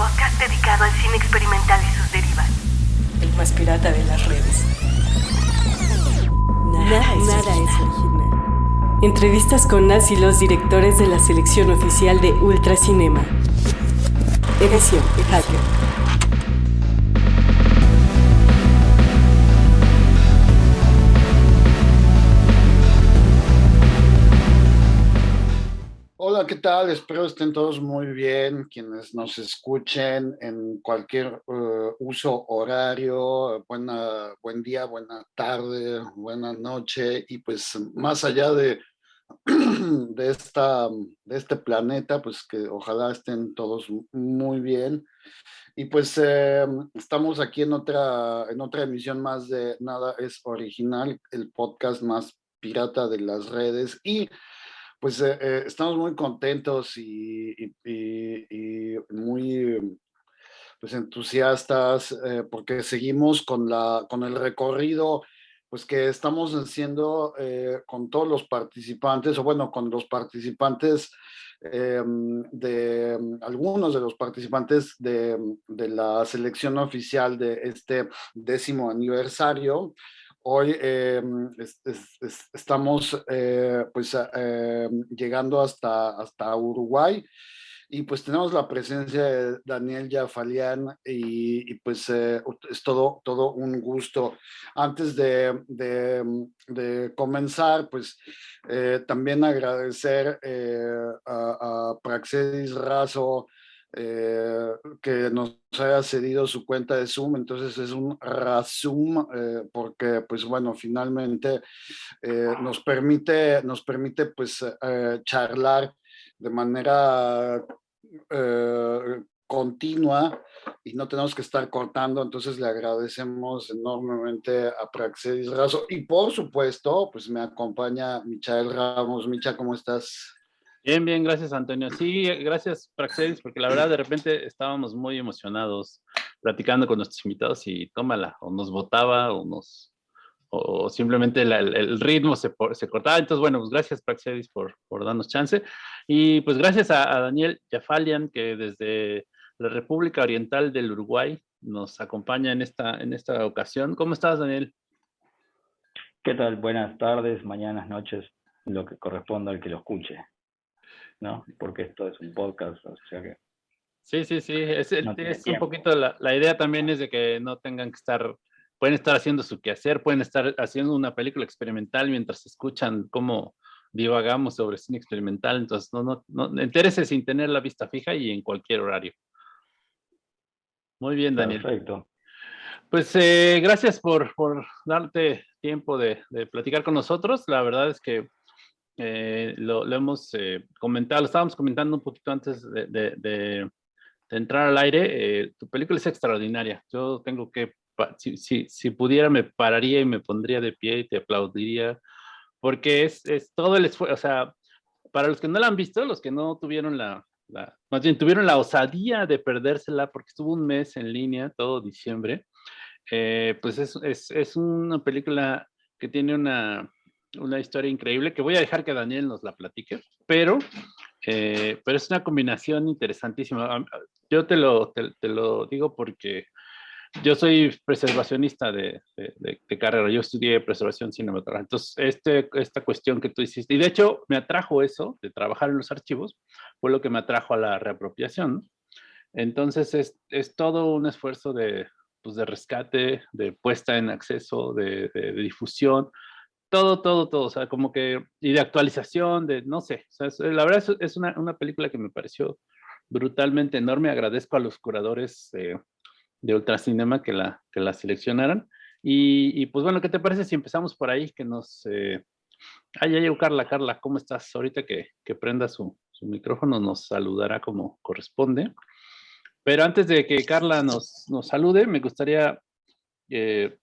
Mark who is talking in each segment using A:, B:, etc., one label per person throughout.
A: podcast dedicado al cine experimental y sus derivas.
B: El más pirata de las redes. Nada, es, original. Entrevistas con las y los directores de la selección oficial de Ultracinema. Edición Hacker.
C: ¿Qué tal? Espero estén todos muy bien, quienes nos escuchen en cualquier uh, uso horario, buena, buen día, buena tarde, buena noche, y pues más allá de, de, esta, de este planeta, pues que ojalá estén todos muy bien. Y pues eh, estamos aquí en otra, en otra emisión más de Nada es Original, el podcast más pirata de las redes, y pues eh, eh, estamos muy contentos y, muy pues, entusiastas eh, porque seguimos con, la, con el recorrido pues que estamos haciendo con todos los participantes, o bueno, con los participantes de algunos de los participantes de, de, la selección oficial de este décimo aniversario. Hoy em, estamos eh, pues em, llegando hasta, hasta Uruguay y pues tenemos la presencia de Daniel Jafalian y, pues eh, es todo, todo un gusto. Antes de, de, comenzar, pues eh, también agradecer a, a Praxedis Razo, eh, que nos haya cedido su cuenta de Zoom, entonces es un Razum, eh, porque pues bueno, finalmente eh, nos permite, nos permite pues charlar de manera continua y no tenemos que estar cortando, entonces le agradecemos enormemente a Praxedis Razo y por supuesto pues me acompaña Michael Ramos. Micha, ¿cómo estás?
D: Bien, bien, gracias Antonio. Sí, gracias Praxedis, porque la verdad de repente estábamos muy emocionados platicando con nuestros invitados y tómala, o nos votaba o nos o simplemente el, ritmo se, se, cortaba. Entonces, bueno, pues gracias Praxedis por, por darnos chance. Y pues gracias a, Daniel Jafalian, que desde la República Oriental del Uruguay nos acompaña en esta, en esta ocasión. ¿Cómo estás, Daniel?
E: ¿Qué tal? Buenas tardes, mañanas, noches, lo que corresponda al que lo escuche. ¿No? Porque esto es un podcast, o sea que...
D: Sí, sí, sí, es, un poquito la, la, idea también es de que no tengan que estar, pueden estar haciendo su quehacer, pueden estar haciendo una película experimental mientras escuchan cómo divagamos sobre cine experimental, entonces no, no, no, interese sin tener la vista fija y en cualquier horario. Muy bien, Daniel.
E: Perfecto.
D: Pues eh, gracias por, por, darte tiempo de, de, platicar con nosotros. La verdad es que eh, lo, hemos eh, comentado, lo estábamos comentando un poquito antes de, entrar al aire, eh, tu película es extraordinaria. Yo tengo que, si, si, si, pudiera me pararía y me pondría de pie y te aplaudiría, porque es, es todo el esfuerzo, o sea, para los que no la han visto, los que no tuvieron la, la, más bien tuvieron la osadía de perdérsela porque estuvo un mes en línea, todo diciembre, pues es, es, es una película que tiene una, una historia increíble que voy a dejar que Daniel nos la platique, pero, eh, pero es una combinación interesantísima. Yo te lo, te, lo digo porque yo soy preservacionista de, de, carrera, yo estudié preservación cinematográfica, entonces este, esta cuestión que tú hiciste, y de hecho me atrajo eso, de trabajar en los archivos, fue lo que me atrajo a la reapropiación. Entonces es, es todo un esfuerzo de, pues de rescate, de puesta en acceso, de, de difusión, todo, todo, todo, o sea, como que, y de actualización, de, no sé, o sea, la verdad es, una, una, película que me pareció brutalmente enorme, agradezco a los curadores de Ultracinema que la, que la seleccionaran, y, y, pues bueno, ¿qué te parece si empezamos por ahí, que nos... Eh... Ah, ya llegó Carla, Carla, ¿cómo estás? Ahorita que, que prenda su, su micrófono nos saludará como corresponde. Pero antes de que Carla nos, nos salude, me gustaría eh,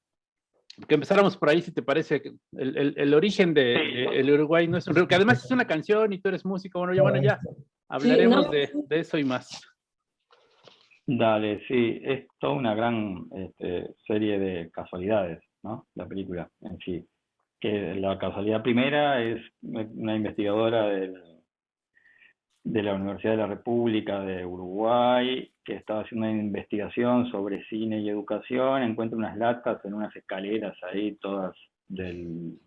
D: que empezáramos por ahí, si te parece, el, el, el origen de, el Uruguay no es un que además es una canción y tú eres músico, bueno, ya, bueno, ya hablaremos de, de, eso y más.
E: Dale, sí, es toda una gran este, serie de casualidades, ¿no? La película en sí. Que la casualidad primera es una investigadora del, de la Universidad de la República de Uruguay, que estaba haciendo una investigación sobre cine y educación, encuentra unas latas en unas escaleras ahí, todas del,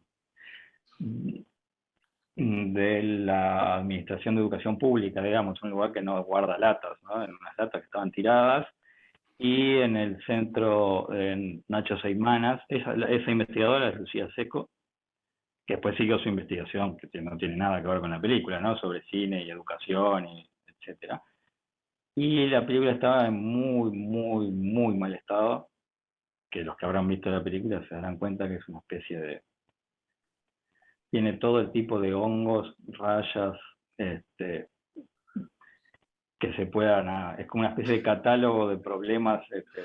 E: de la Administración de Educación Pública, digamos, un lugar que no guarda latas, ¿no? en unas latas que estaban tiradas, y en el centro en Nacho Seimanas, esa, esa investigadora es Lucía Seco, que después siguió su investigación, que no tiene nada que ver con la película, ¿no? Sobre cine y educación, y etcétera. Y la película estaba en muy, muy, muy mal estado, que los que habrán visto la película se darán cuenta que es una especie de... Tiene todo el tipo de hongos, rayas, este, que se puedan... Es como una especie de catálogo de problemas este,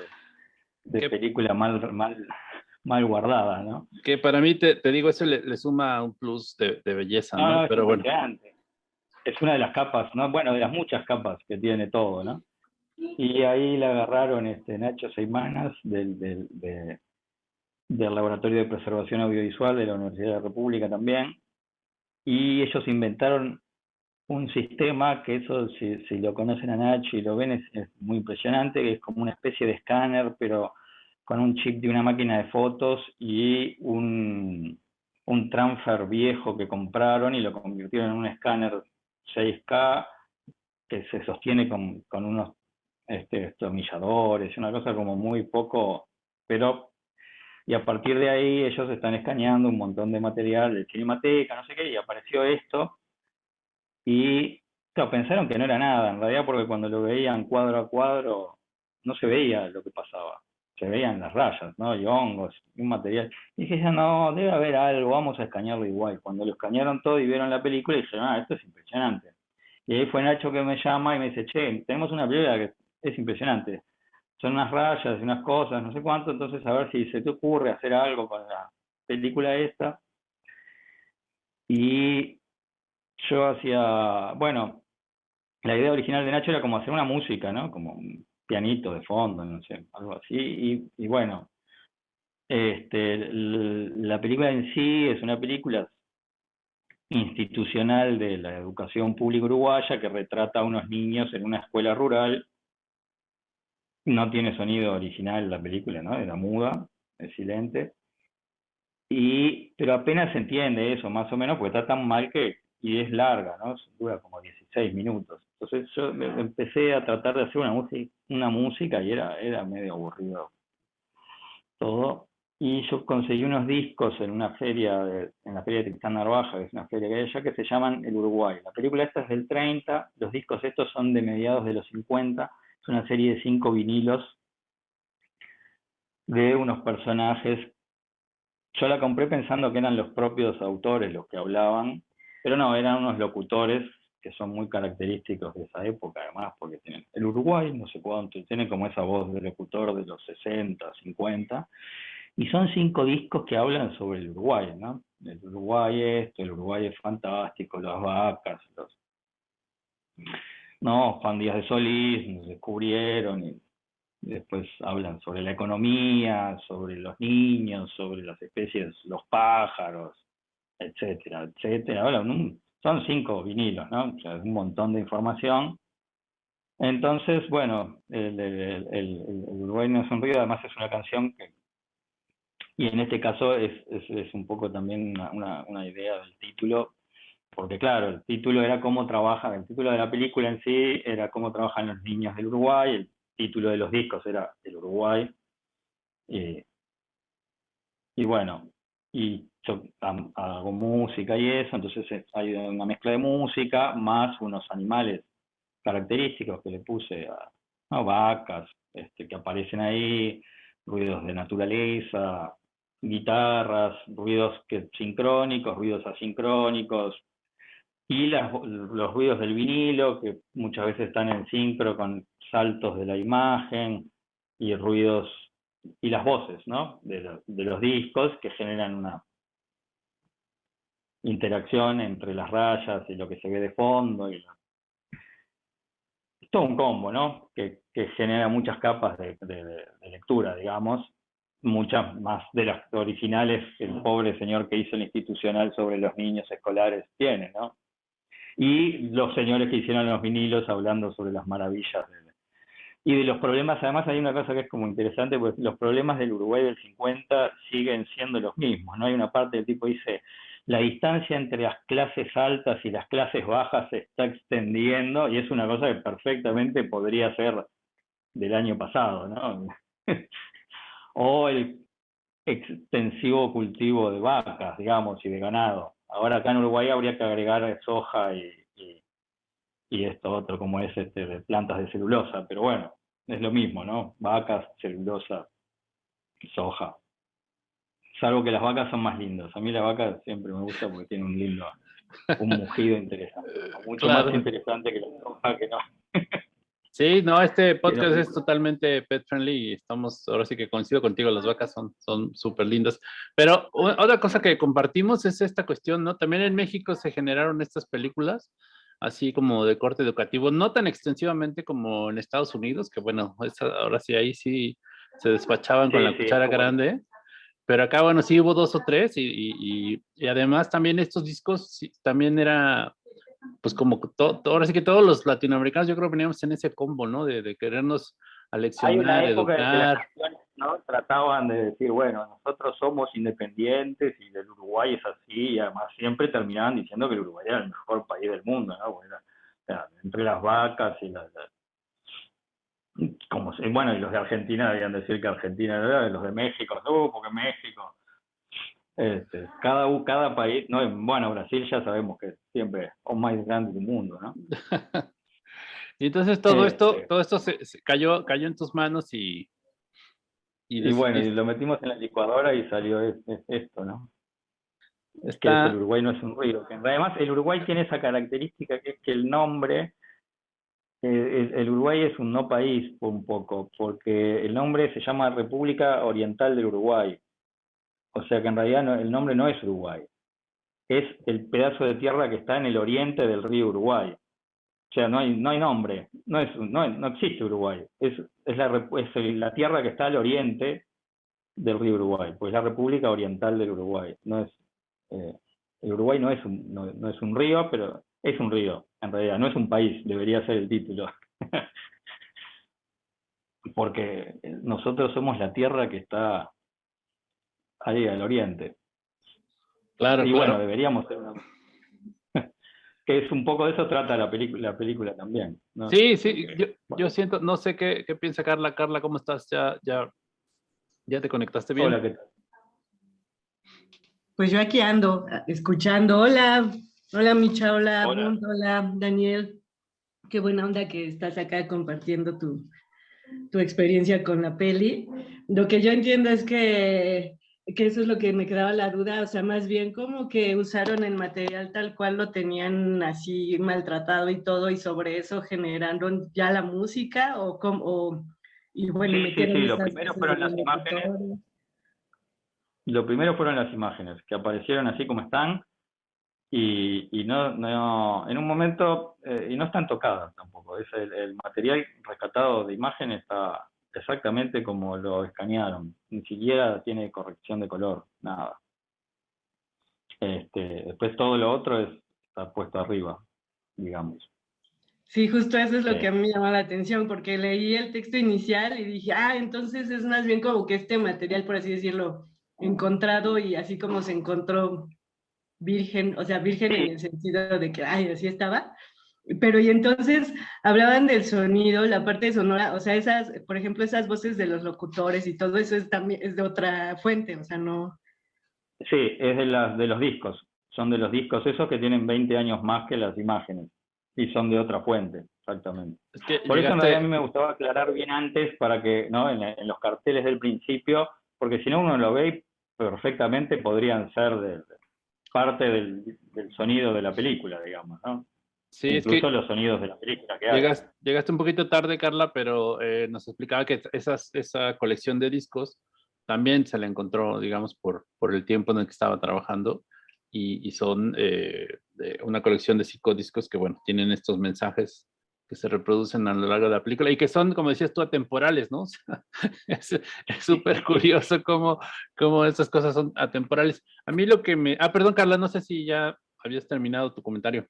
E: de película mal, mal, mal guardada, ¿no?
D: Que para mí, te, digo, eso le, suma un plus de, belleza, ¿no?
E: Pero bueno. Es una de las capas, ¿no? Bueno, de las muchas capas que tiene todo, ¿no? Y ahí la agarraron este, Nacho Seimanas del, del, del Laboratorio de Preservación Audiovisual de la Universidad de la República también, y ellos inventaron un sistema que eso, si, si lo conocen a Nacho y lo ven, es, es, muy impresionante, que es como una especie de escáner, pero con un chip de una máquina de fotos y un, un transfer viejo que compraron y lo convirtieron en un escáner 6K que se sostiene con, con unos este, una cosa como muy poco, pero y a partir de ahí ellos están escaneando un montón de material de Cinemateca, no sé qué, y apareció esto, y pensaron que no era nada, en realidad porque cuando lo veían cuadro a cuadro no se veía lo que pasaba se veían las rayas, ¿no? Y hongos, un material. Y dije, no, debe haber algo, vamos a escanearlo igual. Cuando lo escanearon todo y vieron la película, dije, ah, esto es impresionante. Y ahí fue Nacho que me llama y me dice, che, tenemos una película que es impresionante. Son unas rayas y unas cosas, no sé cuánto, entonces a ver si se te ocurre hacer algo con la película esta. Y yo hacía, bueno, la idea original de Nacho era como hacer una música, ¿no? Como pianito de fondo, no sé, algo así. Y, bueno, este, la película en sí es una película institucional de la educación pública uruguaya que retrata a unos niños en una escuela rural. No tiene sonido original la película, ¿no? Era muda, es silente. Y, pero apenas se entiende eso, más o menos, porque está tan mal que, y es larga, ¿no? Dura como 16 minutos. Entonces yo empecé a tratar de hacer una música, una música y era, era medio aburrido todo. Y yo conseguí unos discos en una feria, de, en la feria de Tristán Narvaja, que es una feria que hay allá, que se llaman El Uruguay. La película esta es del 30, los discos estos son de mediados de los 50, es una serie de cinco vinilos de unos personajes. Yo la compré pensando que eran los propios autores los que hablaban, pero no, eran unos locutores que son muy característicos de esa época, además, porque tienen el Uruguay, no sé cuánto, tiene como esa voz de locutor de los 60, 50, y son cinco discos que hablan sobre el Uruguay, ¿no? El Uruguay esto, el Uruguay es fantástico, las vacas, los... No, Juan Díaz de Solís, nos descubrieron y después hablan sobre la economía, sobre los niños, sobre las especies, los pájaros, etcétera, etcétera. Hablan un son cinco vinilos, ¿no? O sea, un montón de información. Entonces, bueno, el, el, el, Uruguay no es un río, además es una canción que, y en este caso es, es, es un poco también una, una, idea del título, porque claro, el título era cómo trabaja, el título de la película en sí era cómo trabajan los niños del Uruguay, el título de los discos era El Uruguay, y, y bueno, y hago música y eso, entonces hay una mezcla de música más unos animales característicos que le puse a vacas este, que aparecen ahí, ruidos de naturaleza, guitarras, ruidos que, sincrónicos, ruidos asincrónicos, y los ruidos del vinilo, que muchas veces están en sincro con saltos de la imagen, y ruidos, y las voces, de los discos que generan una interacción entre las rayas y lo que se ve de fondo. Y Es todo un combo, ¿no? Que, genera muchas capas de, lectura, digamos, muchas más de las originales que el pobre señor que hizo el institucional sobre los niños escolares tiene, ¿no? y los señores que hicieron los vinilos hablando sobre las maravillas de, y de los problemas, además hay una cosa que es como interesante, pues los problemas del Uruguay del 50 siguen siendo los mismos, ¿no? Hay una parte del tipo dice, la distancia entre las clases altas y las clases bajas se está extendiendo y es una cosa que perfectamente podría ser del año pasado, ¿no? o el extensivo cultivo de vacas, digamos, y de ganado. Ahora acá en Uruguay habría que agregar soja y, y esto otro como es este, de plantas de celulosa, pero bueno, es lo mismo, ¿no? Vacas, celulosa, soja. Salvo que las vacas son más lindas. A mí la vaca siempre me gusta porque tiene un lindo, un mugido interesante. Mucho más interesante que la soja que no.
D: Sí, no, este podcast es totalmente pet friendly y estamos, ahora sí que coincido contigo, las vacas son son súper lindas. Pero otra cosa que compartimos es esta cuestión, ¿no? También en México se generaron estas películas así como de corte educativo, no tan extensivamente como en Estados Unidos, que bueno, ahora sí, ahí sí se despachaban con la cuchara grande, pero acá, bueno, sí hubo dos o tres y, además también estos discos también era, pues como todo, ahora sí que todos los latinoamericanos yo creo que veníamos en ese combo, ¿no? De, de querernos aleccionar, educar.
E: ¿no? Trataban de decir, bueno, nosotros somos independientes y del Uruguay es así, y además siempre terminaban diciendo que el Uruguay era el mejor país del mundo, ¿no? Bueno, entre las vacas y las... como bueno, y los de Argentina debían decir que Argentina era, los de México, no, porque México. Este, cada, cada país, no, bueno, Brasil ya sabemos que siempre es el más grande del mundo, ¿no?
D: y entonces todo esto, este todo esto se, cayó, cayó en tus manos y,
E: y, bueno, y lo metimos en la licuadora y salió esto, ¿no? que el Uruguay no es un río. además, el Uruguay tiene esa característica que es que el nombre, eh, el, Uruguay es un no país un poco, porque el nombre se llama República Oriental del Uruguay. O sea que en realidad el nombre no es Uruguay, es el pedazo de tierra que está en el oriente del río Uruguay. O sea, no hay, no hay nombre, no, es, no, no existe Uruguay, es, es, la, es la tierra que está al oriente del río Uruguay, pues la República Oriental del Uruguay. No es, eh, el Uruguay no es, un, no, es un río, pero es un río, en realidad, no es un país, debería ser el título. Porque nosotros somos la tierra que está ahí al oriente.
D: Claro,
E: y
D: bueno,
E: deberíamos ser una, que es un poco de eso trata la película, la película también.
D: Sí, sí, yo, siento, no sé qué, qué, piensa Carla. Carla, ¿cómo estás? ¿Ya, ya, ya te conectaste bien?
E: Hola, ¿qué tal?
B: Pues yo aquí ando, escuchando. Hola, hola Micha, hola, hola. hola Daniel. Qué buena onda que estás acá compartiendo tu, tu experiencia con la peli. Lo que yo entiendo es que que eso es lo que me quedaba la duda, o sea, más bien como que usaron el material tal cual lo tenían así maltratado y todo, y sobre eso generaron ya la música, o como, y bueno,
E: sí, sí, lo primero fueron las imágenes. Lo primero fueron las imágenes, que aparecieron así como están, y, y no, no, en un momento, eh, y no están tocadas tampoco, es el, el material rescatado de imágenes está exactamente como lo escanearon, ni siquiera tiene corrección de color, nada. Este, después todo lo otro es, está puesto arriba, digamos.
B: Sí, justo eso es lo que a mí me llamó la atención, porque leí el texto inicial y dije, ah, entonces es más bien como que este material, por así decirlo, encontrado y así como se encontró virgen, o sea, virgen en el sentido de que, ay, así estaba, pero y entonces hablaban del sonido, la parte sonora, o sea, esas, por ejemplo, esas voces de los locutores y todo eso es también es de otra fuente, o sea, no.
E: Sí, es de las de los discos, son de los discos esos que tienen 20 años más que las imágenes y son de otra fuente, exactamente. por eso a mí me gustaba aclarar bien antes para que, ¿no? En, los carteles del principio, porque si no uno lo ve perfectamente podrían ser de, parte del, del sonido de la película, digamos, ¿no?
D: Sí,
E: Incluso es que los sonidos de la película que
D: llegaste, llegaste un poquito tarde, Carla, pero eh, nos explicaba que esas, esa colección de discos también se la encontró, digamos, por, por el tiempo en el que estaba trabajando y, y son eh, una colección de cinco discos que, bueno, tienen estos mensajes que se reproducen a lo largo de la película y que son, como decías tú, atemporales, ¿no? Es súper curioso cómo, cómo esas cosas son atemporales. A mí lo que me... Ah, perdón, Carla, no sé si ya habías terminado tu comentario.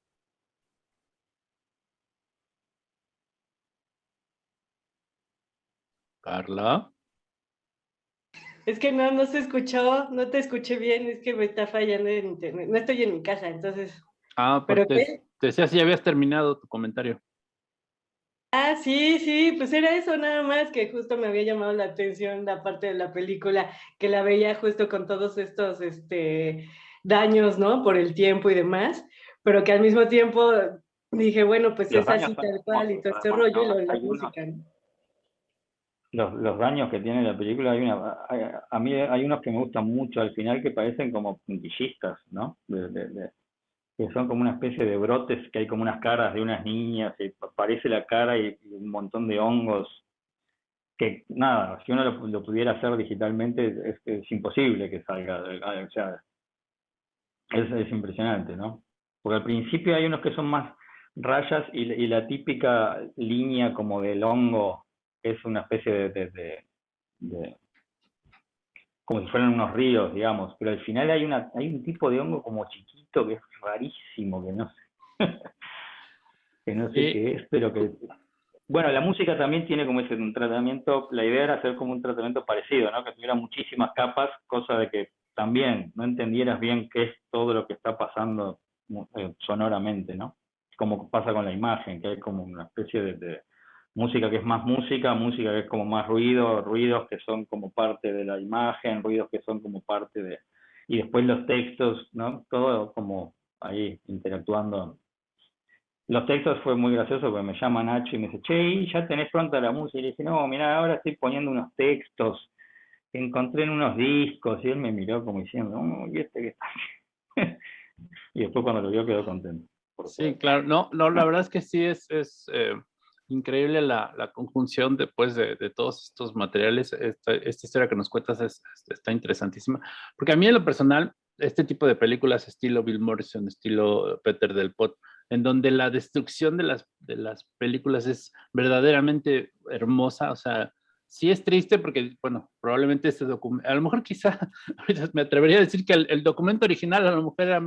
D: Carla.
B: Es que no, no se escuchó, no te escuché bien, es que me está fallando en internet. No estoy en mi casa, entonces...
D: Ah, pues pero, te, te decía si ya habías terminado tu comentario.
B: Ah, sí, sí, pues era eso nada más que justo me había llamado la atención la parte de la película, que la veía justo con todos estos este, daños, ¿no? Por el tiempo y demás, pero que al mismo tiempo dije, bueno, pues es así tal cual y todo este rollo y lo de la música,
E: los, los daños que tiene la película, hay una, a mí hay unos que me gustan mucho al final que parecen como puntillistas, ¿no? De, que son como una especie de brotes, que hay como unas caras de unas niñas, y aparece la cara y, un montón de hongos, que nada, si uno lo, pudiera hacer digitalmente es, imposible que salga, o sea, es, es impresionante, ¿no? Porque al principio hay unos que son más rayas y, la típica línea como del hongo es una especie de, como si fueran unos ríos, digamos, pero al final hay una hay un tipo de hongo como chiquito que es rarísimo, que no sé, que no sé qué es, pero que bueno, la música también tiene como ese un tratamiento, la idea era hacer como un tratamiento parecido, ¿no? Que tuviera muchísimas capas, cosa de que también no entendieras bien qué es todo lo que está pasando eh, sonoramente, ¿no? Como pasa con la imagen, que hay como una especie de música que es más música, música que es como más ruido, ruidos que son como parte de la imagen, ruidos que son como parte de... Y después los textos, ¿no? Todo como ahí interactuando. Los textos fue muy gracioso porque me llama Nacho y me dice, che, ya tenés pronta la música. Y le dije, no, mira, ahora estoy poniendo unos textos que encontré en unos discos. Y él me miró como diciendo, oh, ¿y este qué está? y después cuando lo vio quedó contento.
D: Sí, claro. No, no, la verdad es que sí es... es eh, increíble la, la conjunción después de, de, todos estos materiales. Esta, esta, historia que nos cuentas es, está interesantísima. Porque a mí en lo personal, este tipo de películas estilo Bill Morrison, estilo Peter Del Pot, en donde la destrucción de las, de las películas es verdaderamente hermosa, o sea, sí es triste porque, bueno, probablemente este documento, a lo mejor quizá, me atrevería a decir que el, el documento original a lo mejor era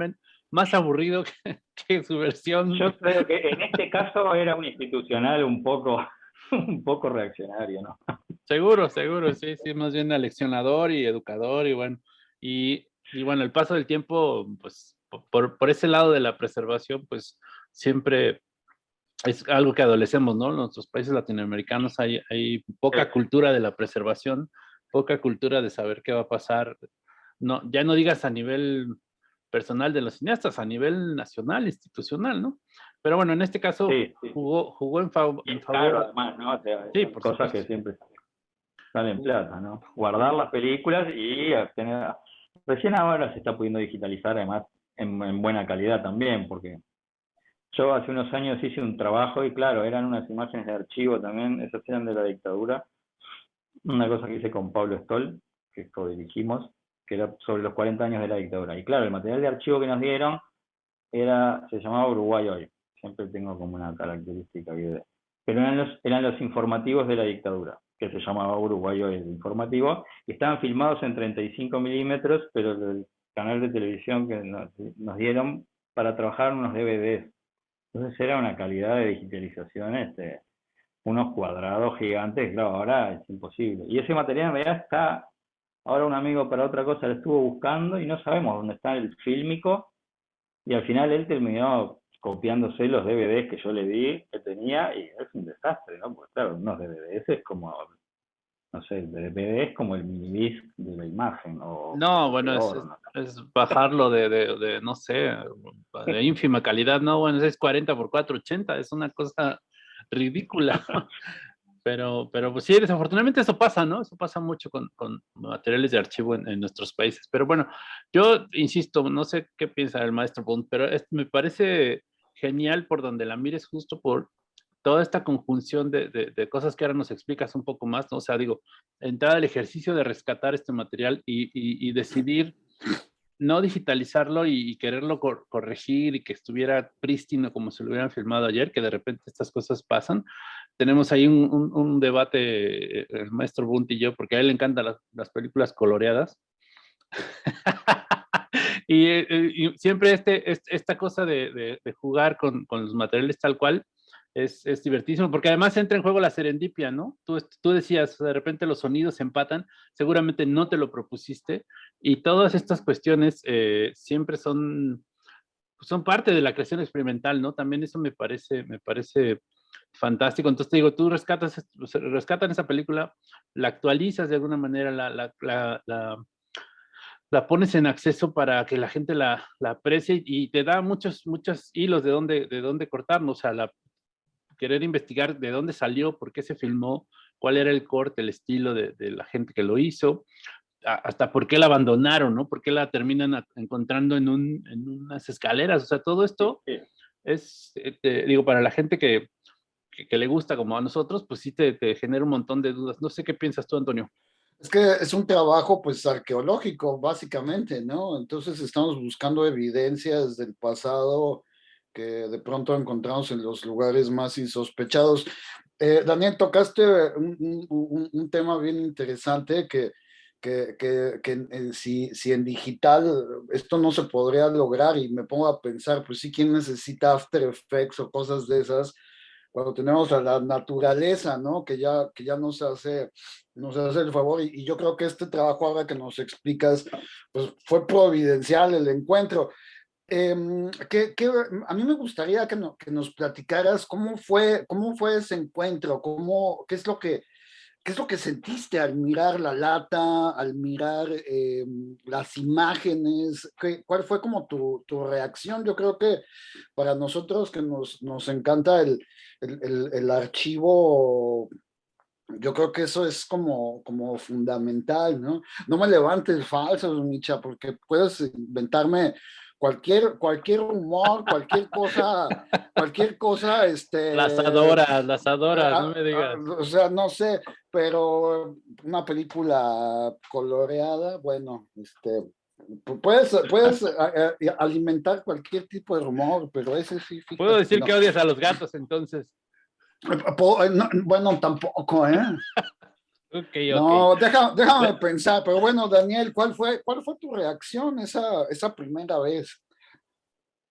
D: más aburrido que, su versión.
E: Yo creo que en este caso era un institucional un poco, un poco reaccionario, ¿no?
D: Seguro, seguro, sí, sí, más bien aleccionador y educador y bueno, y, y bueno, el paso del tiempo, pues por, por, ese lado de la preservación, pues siempre es algo que adolecemos, ¿no? En nuestros países latinoamericanos hay, hay poca cultura de la preservación, poca cultura de saber qué va a pasar. No, ya no digas a nivel personal de los cineastas a nivel nacional, institucional, ¿no? Pero bueno, en este caso Jugó, jugó en, favor.
E: además, ¿no? sí, por cosas que siempre salen plata, ¿no? Guardar las películas y tener... Recién ahora se está pudiendo digitalizar, además, en, buena calidad también, porque yo hace unos años hice un trabajo y claro, eran unas imágenes de archivo también, esas eran de la dictadura. Una cosa que hice con Pablo Stoll, que co-dirigimos, que era sobre los 40 años de la dictadura. Y claro, el material de archivo que nos dieron era, se llamaba Uruguay hoy. Siempre tengo como una característica Pero eran los, eran los informativos de la dictadura, que se llamaba Uruguay hoy el informativo, y estaban filmados en 35 milímetros, pero el canal de televisión que nos, nos dieron para trabajar unos DVDs. Entonces era una calidad de digitalización, este, unos cuadrados gigantes, claro, ahora es imposible. Y ese material en realidad está Ahora un amigo para otra cosa lo estuvo buscando y no sabemos dónde está el fílmico. Y al final él terminó copiándose los DVDs que yo le di, que tenía, y es un desastre, ¿no? Porque claro, unos DVDs es como, no sé, el DVD es como el minidisc de la imagen. O
D: no, bueno, es, bajarlo de, de, de, no sé, de ínfima calidad, no, bueno, es 40 por 480, es una cosa ridícula. Pero, pero pues sí, desafortunadamente eso pasa, ¿no? Eso pasa mucho con, con materiales de archivo en, nuestros países. Pero bueno, yo insisto, no sé qué piensa el maestro Bond, pero me parece genial por donde la mires justo por toda esta conjunción de, de, cosas que ahora nos explicas un poco más, ¿no? O sea, digo, entrar al ejercicio de rescatar este material y, y, y decidir no digitalizarlo y, quererlo corregir y que estuviera prístino como se lo hubieran filmado ayer, que de repente estas cosas pasan. Tenemos ahí un, debate, eh, el maestro Bunt y yo, porque a él le encantan las, películas coloreadas. Eh, y, siempre este, esta cosa de, jugar con, los materiales tal cual es, es, divertísimo, porque además entra en juego la serendipia, ¿no? Tú, tú decías, de repente los sonidos empatan, seguramente no te lo propusiste, y todas estas cuestiones eh, siempre son, son parte de la creación experimental, ¿no? También eso me parece, me parece fantástico. Entonces te digo, tú rescatas, rescatan esa película, la actualizas de alguna manera, la, la, la, la pones en acceso para que la gente la, la, aprecie y te da muchos, muchos hilos de dónde, de dónde cortarnos. O sea, la, querer investigar de dónde salió, por qué se filmó, cuál era el corte, el estilo de, la gente que lo hizo, hasta por qué la abandonaron, ¿no? Por qué la terminan encontrando en, unas escaleras. O sea, todo esto es, eh, digo, para la gente que, que, le gusta como a nosotros, pues sí te, te genera un montón de dudas. No sé qué piensas tú, Antonio.
C: Es que es un trabajo pues arqueológico, básicamente, ¿no? Entonces estamos buscando evidencias del pasado que de pronto encontramos en los lugares más insospechados. Eh, Daniel, tocaste un, tema bien interesante que, que, que, si, si, en digital esto no se podría lograr y me pongo a pensar, pues sí, ¿quién necesita After Effects o cosas de esas? Cuando tenemos a la naturaleza, ¿no? Que ya, que ya nos hace, nos hace el favor y, yo creo que este trabajo ahora que nos explicas, pues fue providencial el encuentro. Em, que, a mí me gustaría que, que, nos platicaras cómo fue, cómo fue ese encuentro, cómo, qué, es lo que, qué es lo que sentiste al mirar la lata, al mirar em, las imágenes, ¿Qué, cuál fue como tu, tu, reacción. Yo creo que para nosotros que nos, nos encanta el, el, el, archivo yo creo que eso es como, como fundamental, ¿no? No me levantes falsos, Micha, porque puedes inventarme cualquier, cualquier humor, cualquier cosa, cualquier cosa, este...
D: Las adoras, las adoras, no me digas.
C: O sea, no sé, pero una película coloreada, bueno, este, puedes, puedes alimentar cualquier tipo de humor, pero ese sí...
D: Puedo decir que odias a los gatos, entonces.
C: bueno, tampoco, ¿eh? No, déjame pensar, pero bueno, Daniel, ¿cuál fue, cuál fue tu reacción esa, esa primera vez?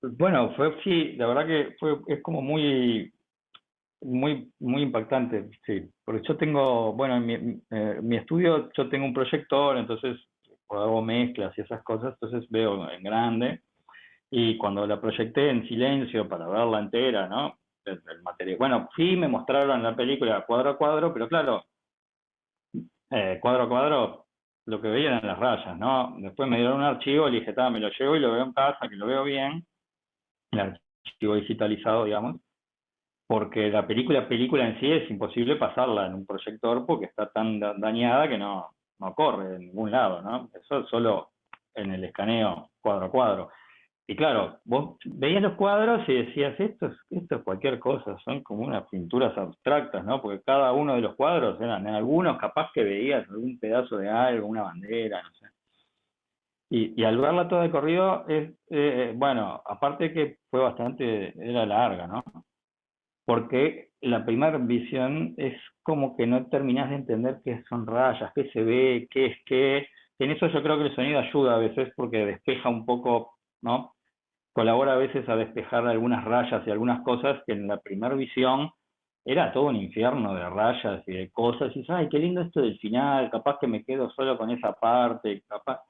E: Bueno, fue sí, la verdad que fue, es como muy, muy, muy impactante, sí, porque yo tengo, bueno, en mi, eh, mi estudio yo tengo un proyector, entonces hago mezclas y esas cosas, entonces veo en grande, y cuando la proyecté en silencio para verla entera, ¿no? El, el material, bueno, sí me mostraron la película cuadro a cuadro, pero claro, eh, cuadro a cuadro, lo que veía eran las rayas, ¿no? Después me dieron un archivo, le dije, me lo llevo y lo veo en casa, que lo veo bien, el archivo digitalizado, digamos, porque la película, película en sí es imposible pasarla en un proyector porque está tan dañada que no, no corre en ningún lado, ¿no? Eso solo en el escaneo cuadro a cuadro. Y claro, vos veías los cuadros y decías, esto es, cualquier cosa, son como unas pinturas abstractas, ¿no? Porque cada uno de los cuadros eran, algunos capaz que veías algún pedazo de algo, una bandera, no sé. Y, y al verla toda de corrido, es, eh, bueno, aparte que fue bastante, era larga, ¿no? Porque la primera visión es como que no terminás de entender qué son rayas, qué se ve, qué es qué. En eso yo creo que el sonido ayuda a veces porque despeja un poco, ¿no? Colabora a veces a despejar algunas rayas y algunas cosas que en la primera visión era todo un infierno de rayas y de cosas, y dices, ay, qué lindo esto del final, capaz que me quedo solo con esa parte, capaz...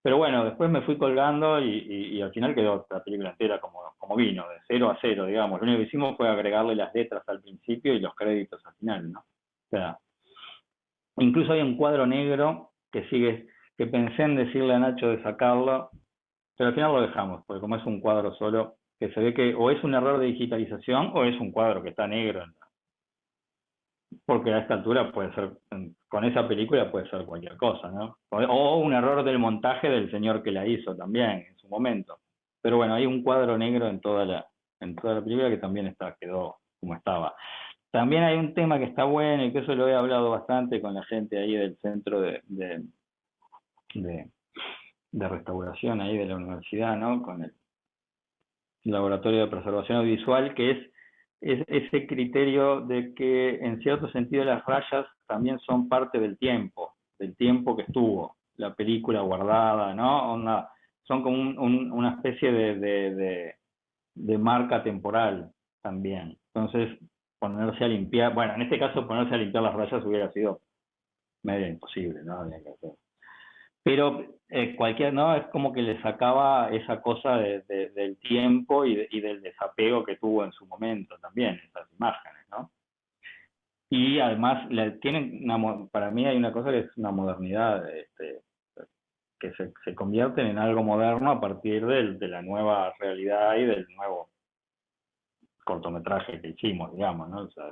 E: Pero bueno, después me fui colgando y, al final quedó la película entera como, como vino, de cero a cero, digamos. Lo único que hicimos fue agregarle las letras al principio y los créditos al final, ¿no? O sea, incluso hay un cuadro negro que sigue, que pensé en decirle a Nacho de sacarlo, pero al final lo dejamos, porque como es un cuadro solo, que se ve que o es un error de digitalización o es un cuadro que está negro. Porque a esta altura puede ser, con esa película puede ser cualquier cosa, ¿no? O un error del montaje del señor que la hizo también en su momento. Pero bueno, hay un cuadro negro en toda la, en toda la película que también está, quedó como estaba. También hay un tema que está bueno y que eso lo he hablado bastante con la gente ahí del centro de, restauración ahí de la universidad, ¿no? Con el laboratorio de preservación audiovisual, que es, ese criterio de que en cierto sentido las rayas también son parte del tiempo, del tiempo que estuvo la película guardada, ¿no? son como una especie de, de, de, marca temporal también. Entonces, ponerse a limpiar, bueno, en este caso ponerse a limpiar las rayas hubiera sido medio imposible, ¿no? Pero eh, cualquier, ¿no? Es como que le sacaba esa cosa del tiempo y, del desapego que tuvo en su momento también, esas imágenes, ¿no? Y además, tienen para mí hay una cosa que es una modernidad, este, que se, se convierten en algo moderno a partir de la nueva realidad y del nuevo cortometraje que hicimos, digamos, ¿no? O sea,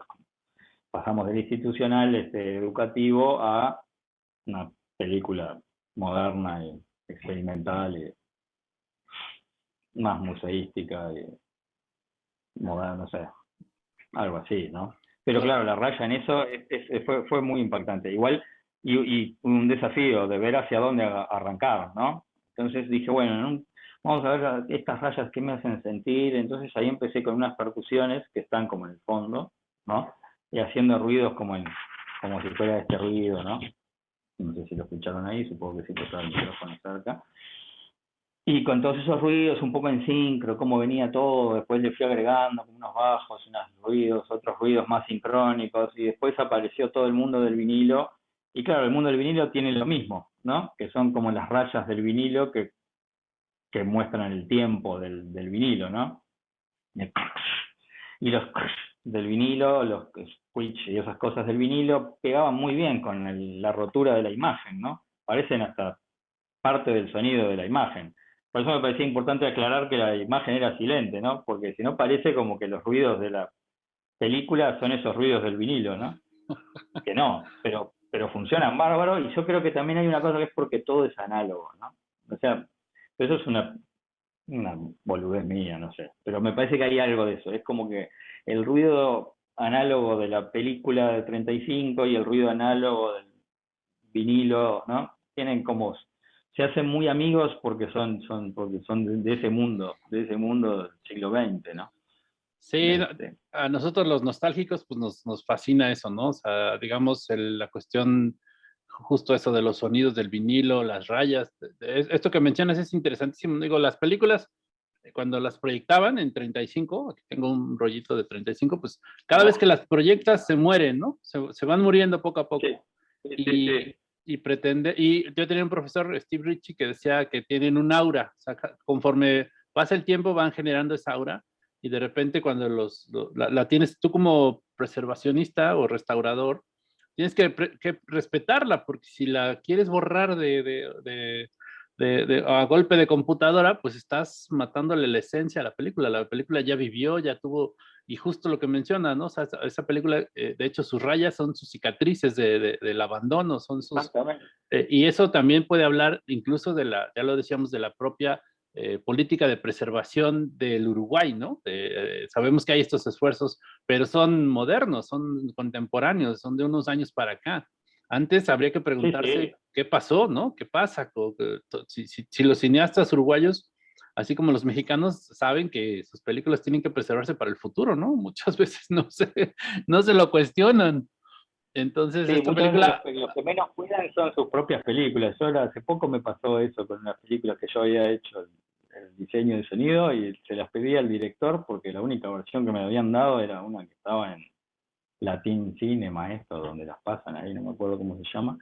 E: pasamos del institucional este, educativo a una película moderna y experimental y más museística y moderna, no sé, algo así, ¿no? Pero claro, la raya en eso fue, fue muy impactante. Igual, y, un desafío de ver hacia dónde arrancar, ¿no? Entonces dije, bueno, vamos a ver estas rayas que me hacen sentir. Entonces ahí empecé con unas percusiones que están como en el fondo, ¿no? Y haciendo ruidos como, en, como si fuera este ruido, ¿no? No sé si lo escucharon ahí, supongo que sí, porque estaba el micrófono cerca. Y con todos esos ruidos, un poco en sincro, cómo venía todo, después le fui agregando unos bajos, unos ruidos, otros ruidos más sincrónicos, y después apareció todo el mundo del vinilo. Y claro, el mundo del vinilo tiene lo mismo, ¿no? Que son como las rayas del vinilo que, que muestran el tiempo del, del vinilo, ¿no? Y los del vinilo, los y esas cosas del vinilo pegaban muy bien con la rotura de la imagen, ¿no? Parecen hasta parte del sonido de la imagen. Por eso me parecía importante aclarar que la imagen era silente, ¿no? Porque si no parece como que los ruidos de la película son esos ruidos del vinilo, ¿no? Que no, pero, pero funcionan bárbaro y yo creo que también hay una cosa que es porque todo es análogo, ¿no? O sea, eso es una, una boludez mía, no sé, pero me parece que hay algo de eso, es como que el ruido análogo de la película de 35 y el ruido análogo del vinilo, ¿no? Tienen como se hacen muy amigos porque son son porque son de, ese mundo, de ese mundo del siglo XX, ¿no?
D: Sí, este. a nosotros los nostálgicos pues nos, nos fascina eso, ¿no? O sea, digamos la cuestión justo eso de los sonidos del vinilo, las rayas, esto que mencionas es interesantísimo, digo, las películas cuando las proyectaban en 35, aquí tengo un rollito de 35, pues cada vez que las proyectas se mueren, ¿no? Se, van muriendo poco a poco. y, y, pretende, y yo tenía un profesor, Steve Ritchie, que decía que tienen un aura, o sea, conforme pasa el tiempo van generando esa aura y de repente cuando los, la, tienes tú como preservacionista o restaurador, tienes que, que respetarla, porque si la quieres borrar de, de de, a golpe de computadora, pues estás matándole la esencia a la película. La película ya vivió, ya tuvo, y justo lo que menciona, ¿no? O sea, esa película, eh, de hecho, sus rayas son sus cicatrices de, del abandono, son sus... Eh, y eso también puede hablar incluso de la, ya lo decíamos, de la propia eh, política de preservación del Uruguay, ¿no? sabemos que hay estos esfuerzos, pero son modernos, son contemporáneos, son de unos años para acá. Antes habría que preguntarse qué pasó, ¿no? ¿Qué pasa? Si, los cineastas uruguayos, así como los mexicanos, saben que sus películas tienen que preservarse para el futuro, ¿no? Muchas veces no se, no se lo cuestionan. Entonces, esta película...
E: Los, que menos cuidan son sus propias películas. Yo hace poco me pasó eso con una película que yo había hecho, el diseño de sonido, y se las pedí al director porque la única versión que me habían dado era una que estaba en, Latin Cinema, esto, donde las pasan ahí, no me acuerdo cómo se llama.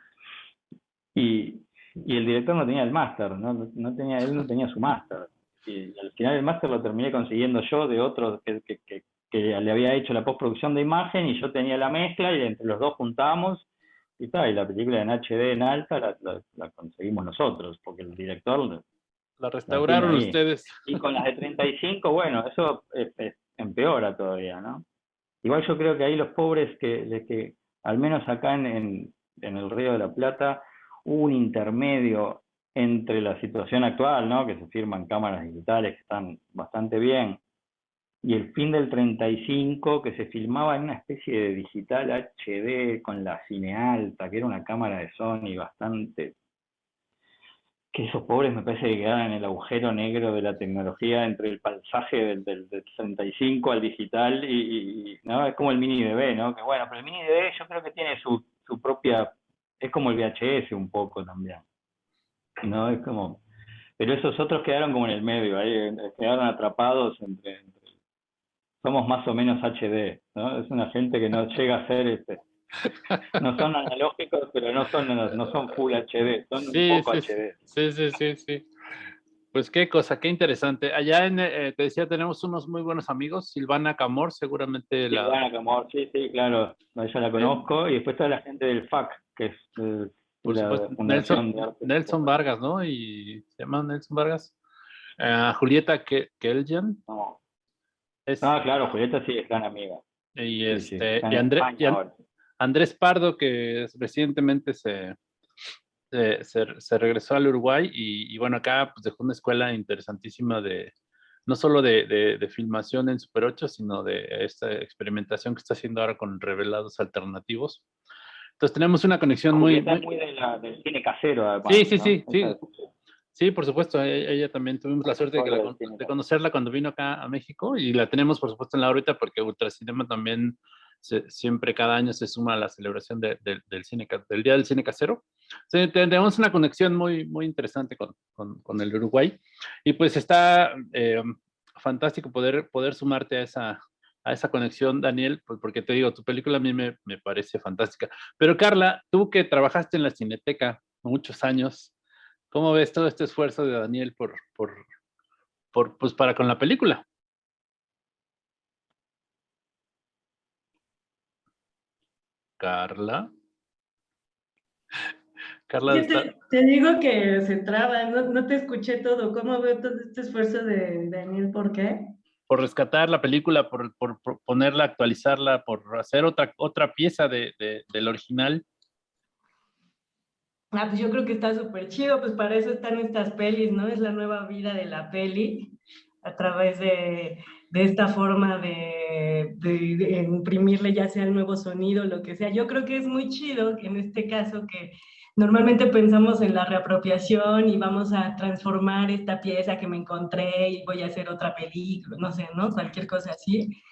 E: Y, y el director no tenía el máster, ¿no? no tenía, él no tenía su máster. Y al final el máster lo terminé consiguiendo yo de otro que, que, que, le había hecho la postproducción de imagen y yo tenía la mezcla y entre los dos juntamos y tal, y la película en HD en alta la, la, conseguimos nosotros, porque el director...
D: La restauraron ustedes.
E: Y con las de 35, bueno, eso empeora todavía, ¿no? Igual yo creo que ahí los pobres, que, que al menos acá en, en, el Río de la Plata, hubo un intermedio entre la situación actual, ¿no? que se firman cámaras digitales que están bastante bien, y el fin del 35, que se filmaba en una especie de digital HD con la cine alta, que era una cámara de Sony bastante que esos pobres me parece que quedaron en el agujero negro de la tecnología entre el pasaje del, del, 65 al digital y, no es como el mini DB, ¿no? Que bueno, pero el mini DB yo creo que tiene su, su propia, es como el VHS un poco también, ¿no? Es como, pero esos otros quedaron como en el medio, ahí quedaron atrapados entre, somos más o menos HD, ¿no? Es una gente que no llega a ser este. No son analógicos, pero no son, no son full HD, son un poco HD.
D: Sí, sí, sí, sí. Pues qué cosa, qué interesante. Allá en, eh, te decía, tenemos unos muy buenos amigos, Silvana Camor, seguramente
E: la... Silvana Camor, sí, sí, claro, ella la conozco, y después toda la gente del FAC, que es eh,
D: Por Nelson, Nelson Vargas, ¿no? Y se llama Nelson Vargas. Uh, Julieta Keljan.
E: No. ah, claro, Julieta sí es gran amiga.
D: Y, este, y, Andrés Pardo, que recientemente se, se, regresó al Uruguay y, bueno, acá pues dejó una escuela interesantísima de, no solo de, de, filmación en Super 8, sino de esta experimentación que está haciendo ahora con revelados alternativos. Entonces tenemos una conexión muy...
E: muy, del cine casero,
D: además, Sí, sí, sí, sí. Sí, por supuesto, e, ella, también tuvimos la suerte de, conocerla cuando vino acá a México y la tenemos por supuesto en la órbita porque Ultracinema también siempre cada año se suma a la celebración del, cine, del Día del Cine Casero. tenemos una conexión muy, muy interesante con, con, el Uruguay y pues está eh, fantástico poder, poder sumarte a esa, a esa conexión, Daniel, pues porque te digo, tu película a mí me, me parece fantástica. Pero Carla, tú que trabajaste en la Cineteca muchos años, ¿cómo ves todo este esfuerzo de Daniel por, por, por pues para con la película? Carla.
B: Carla. Te, digo que se traba, no, te escuché todo. ¿Cómo veo todo este esfuerzo de Daniel? ¿Por qué?
D: Por rescatar la película, por, ponerla, actualizarla, por hacer otra, otra pieza de, del original.
B: Ah, pues yo creo que está súper chido, pues para eso están estas pelis, ¿no? Es la nueva vida de la peli a través de, de esta forma de, imprimirle ya sea el nuevo sonido, lo que sea. Yo creo que es muy chido en este caso que normalmente pensamos en la reapropiación y vamos a transformar esta pieza que me encontré y voy a hacer otra película, no sé, ¿no? Cualquier cosa así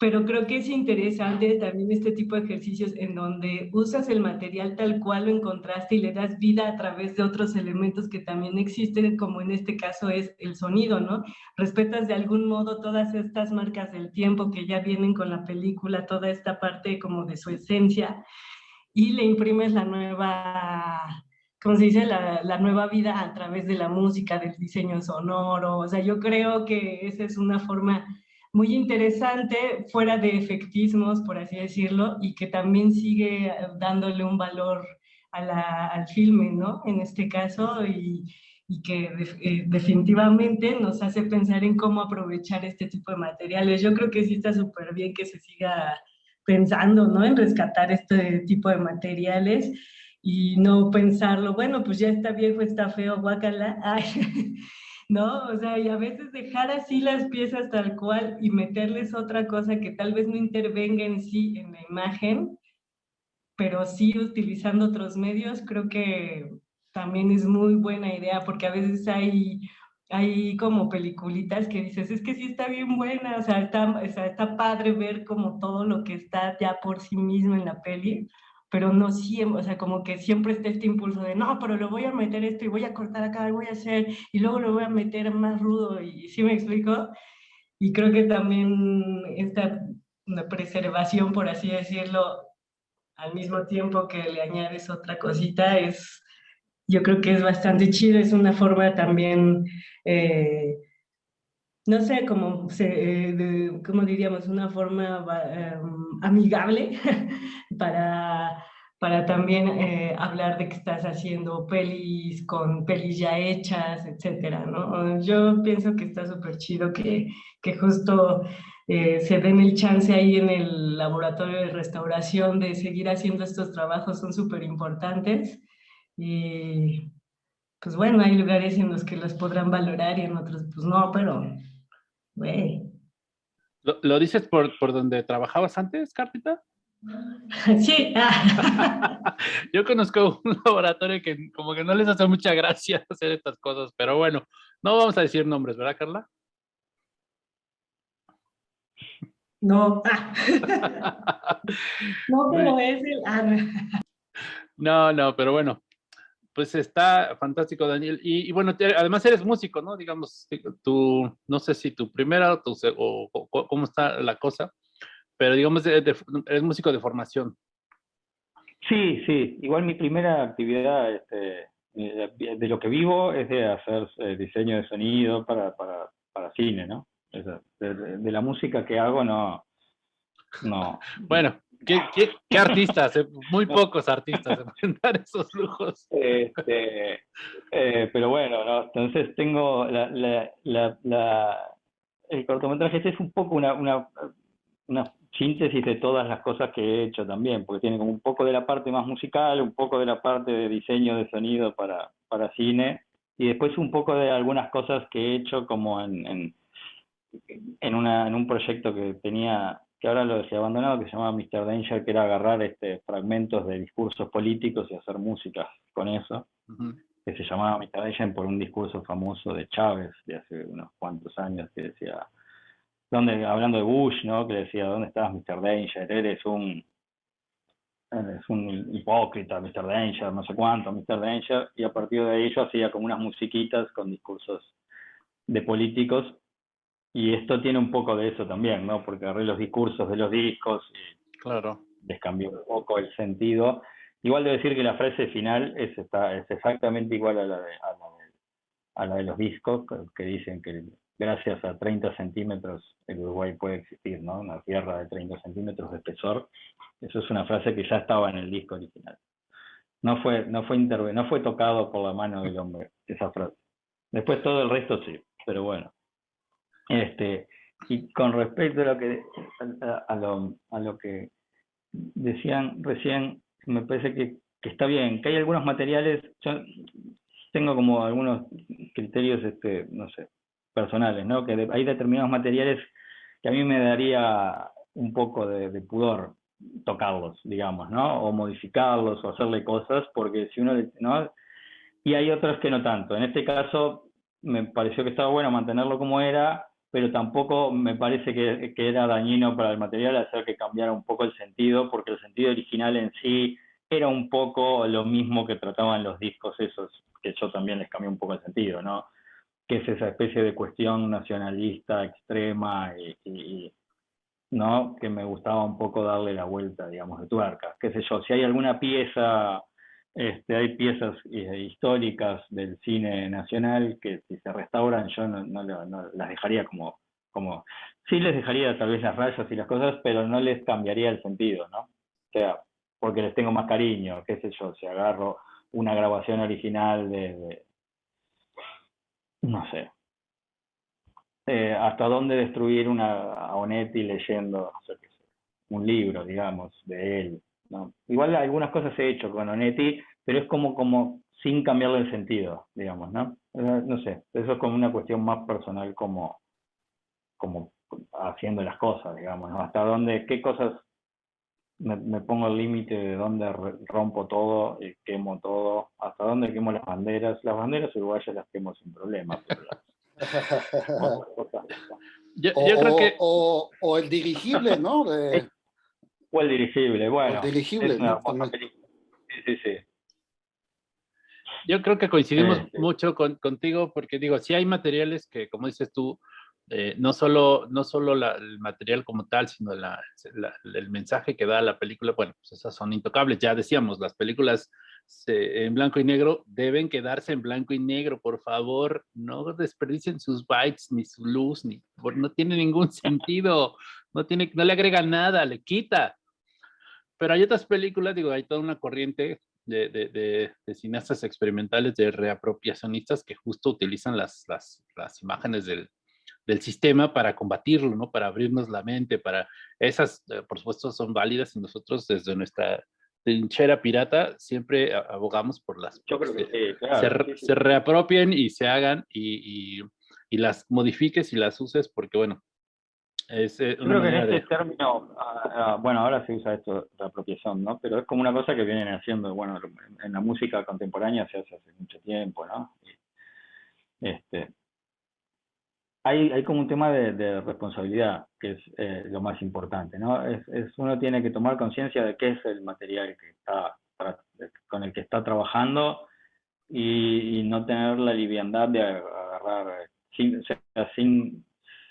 B: pero creo que es interesante también este tipo de ejercicios en donde usas el material tal cual lo encontraste y le das vida a través de otros elementos que también existen, como en este caso es el sonido, ¿no? Respetas de algún modo todas estas marcas del tiempo que ya vienen con la película, toda esta parte como de su esencia, y le imprimes la nueva, ¿cómo se dice? La, la, nueva vida a través de la música, del diseño sonoro. O sea, yo creo que esa es una forma muy interesante, fuera de efectismos, por así decirlo, y que también sigue dándole un valor al filme, ¿no? En este caso, y, que eh, definitivamente nos hace pensar en cómo aprovechar este tipo de materiales. Yo creo que sí está súper bien que se siga pensando, ¿no? En rescatar este tipo de materiales y no pensarlo, bueno, pues ya está viejo, está feo, guácala, ay, ¿no? O sea, y a veces dejar así las piezas tal cual y meterles otra cosa que tal vez no intervenga en sí en la imagen, pero sí utilizando otros medios, creo que también es muy buena idea, porque a veces hay, hay como peliculitas que dices, es que sí está bien buena, o sea, está, está padre ver como todo lo que está ya por sí mismo en la peli, pero no siempre, o sea, como que siempre está este impulso de, no, pero lo voy a meter esto y voy a cortar acá y voy a hacer, y luego lo voy a meter más rudo, y ¿sí me explico? Y creo que también esta preservación, por así decirlo, al mismo tiempo que le añades otra cosita, es, yo creo que es bastante chido, es una forma también... Eh, no sé, como, se, como diríamos, una forma em, amigable para, para también eh, hablar de que estás haciendo pelis con pelis ya hechas, etcétera, ¿no? Yo pienso que está súper chido que, que justo eh, se den el chance ahí en el laboratorio de restauración de seguir haciendo estos trabajos, son súper importantes y pues bueno, hay lugares en los que los podrán valorar y en otros pues no, pero
D: ¿Lo, dices por, por donde trabajabas antes, Cartita?
B: Sí.
D: Yo conozco un laboratorio que como que no les hace mucha gracia hacer estas cosas, pero bueno, no vamos a decir nombres, ¿verdad, Carla?
B: No. no, pero es el...
D: no, no, pero bueno, pues está fantástico, Daniel. Y, bueno, además eres músico, ¿no? Digamos, tú, no sé si tu primera o, tu, o, cómo está la cosa, pero digamos, eres músico de formación.
E: Sí, sí. Igual mi primera actividad este, de, lo que vivo es de hacer eh, diseño de sonido para, para, para cine, ¿no? De, la música que hago, no. no.
D: Bueno, ¿qué, qué, artistas? Eh, muy pocos artistas se pueden dar esos lujos.
E: Este, eh, pero bueno, ¿no? entonces tengo la, la, la, el cortometraje este es un poco una, una, una síntesis de todas las cosas que he hecho también, porque tiene como un poco de la parte más musical, un poco de la parte de diseño de sonido para, para cine, y después un poco de algunas cosas que he hecho como en, en, en, una, en un proyecto que tenía, que ahora lo he abandonado, que se llamaba Mr. Danger, que era agarrar este, fragmentos de discursos políticos y hacer música con eso, que se llamaba Mr. Danger por un discurso famoso de Chávez de hace unos cuantos años que decía donde, hablando de Bush, ¿no? Que decía, ¿dónde estás, Mr. Danger? Eres un, eres un hipócrita, Mr. Danger, no sé cuánto, Mr. Danger, y a partir de yo hacía como unas musiquitas con discursos de políticos, y esto tiene un poco de eso también, ¿no? Porque agarré los discursos de los discos y
D: claro.
E: les cambió un poco el sentido. Igual de decir que la frase final es, está, es exactamente igual a la de, a la de, a la de los discos, que dicen que gracias a 30 centímetros el Uruguay puede existir, ¿no? Una tierra de 30 centímetros de espesor. Eso es una frase que ya estaba en el disco original. No fue, no fue, no fue tocado por la mano del hombre, esa frase. Después todo el resto sí, pero bueno. Este, y con respecto a lo que, a, lo, a lo que decían recién, me parece que, que, está bien, que hay algunos materiales, yo tengo como algunos criterios, este, no sé, personales, ¿no? Que hay determinados materiales que a mí me daría un poco de, pudor tocarlos, digamos, ¿no? O modificarlos o hacerle cosas, porque si uno, ¿no? Y hay otros que no tanto. En este caso, me pareció que estaba bueno mantenerlo como era, pero tampoco me parece que, que, era dañino para el material hacer que cambiara un poco el sentido, porque el sentido original en sí era un poco lo mismo que trataban los discos esos, que yo también les cambié un poco el sentido, ¿no? que es esa especie de cuestión nacionalista extrema y, ¿no? que me gustaba un poco darle la vuelta, digamos, de tuerca. Qué sé yo, si hay alguna pieza, este, hay piezas eh, históricas del cine nacional que si se restauran yo no, no, las dejaría como, sí les dejaría tal vez las rayas y las cosas, pero no les cambiaría el sentido, ¿no? O sea, porque les tengo más cariño, qué sé yo, si agarro una grabación original de no sé, eh, hasta dónde destruir una, a Onetti leyendo un libro, digamos, de él. ¿No? Igual algunas cosas he hecho con Onetti, pero es como, como sin cambiarle el sentido, digamos, ¿no? Eh, no sé, eso es como una cuestión más personal como, como haciendo las cosas, digamos, ¿no? Hasta dónde, qué cosas me, pongo el límite de dónde rompo todo, y quemo todo, hasta dónde quemo las banderas. Las banderas uruguayas las quemo sin problema.
C: o, o, el dirigible, ¿no?
E: O el dirigible, bueno.
C: El dirigible,
E: Sí, sí,
D: Yo creo que coincidimos mucho con, contigo porque digo, si hay materiales que, como dices tú, eh, no solo, no solo el material como tal, sino el mensaje que da la película, bueno, pues esas son intocables. Ya decíamos, las películas en blanco y negro deben quedarse en blanco y negro, por favor, no desperdicien sus bytes, ni su luz, ni, no tiene ningún sentido, no, tiene, no le agrega nada, le quita. Pero hay otras películas, digo, hay toda una corriente de, de, cineastas experimentales, de reapropiacionistas que justo utilizan las, las, las imágenes del, del sistema para combatirlo, ¿no? Para abrirnos la mente, para esas, eh, por supuesto, son válidas y nosotros desde nuestra trinchera pirata siempre abogamos por las
E: Yo creo que
D: se, reapropien y se hagan y, y, las modifiques y las uses porque, bueno, es
E: eh, Yo creo que en este término, ah, bueno, ahora se usa esto, reapropiación, ¿no? Pero es como una cosa que vienen haciendo, bueno, en la música contemporánea se hace hace mucho tiempo, ¿no? Este, hay, hay como un tema de, responsabilidad, que es eh, lo más importante, ¿no? Es, es uno tiene que tomar conciencia de qué es el material que está, con el que está trabajando y, no tener la liviandad de agarrar, sin, sin,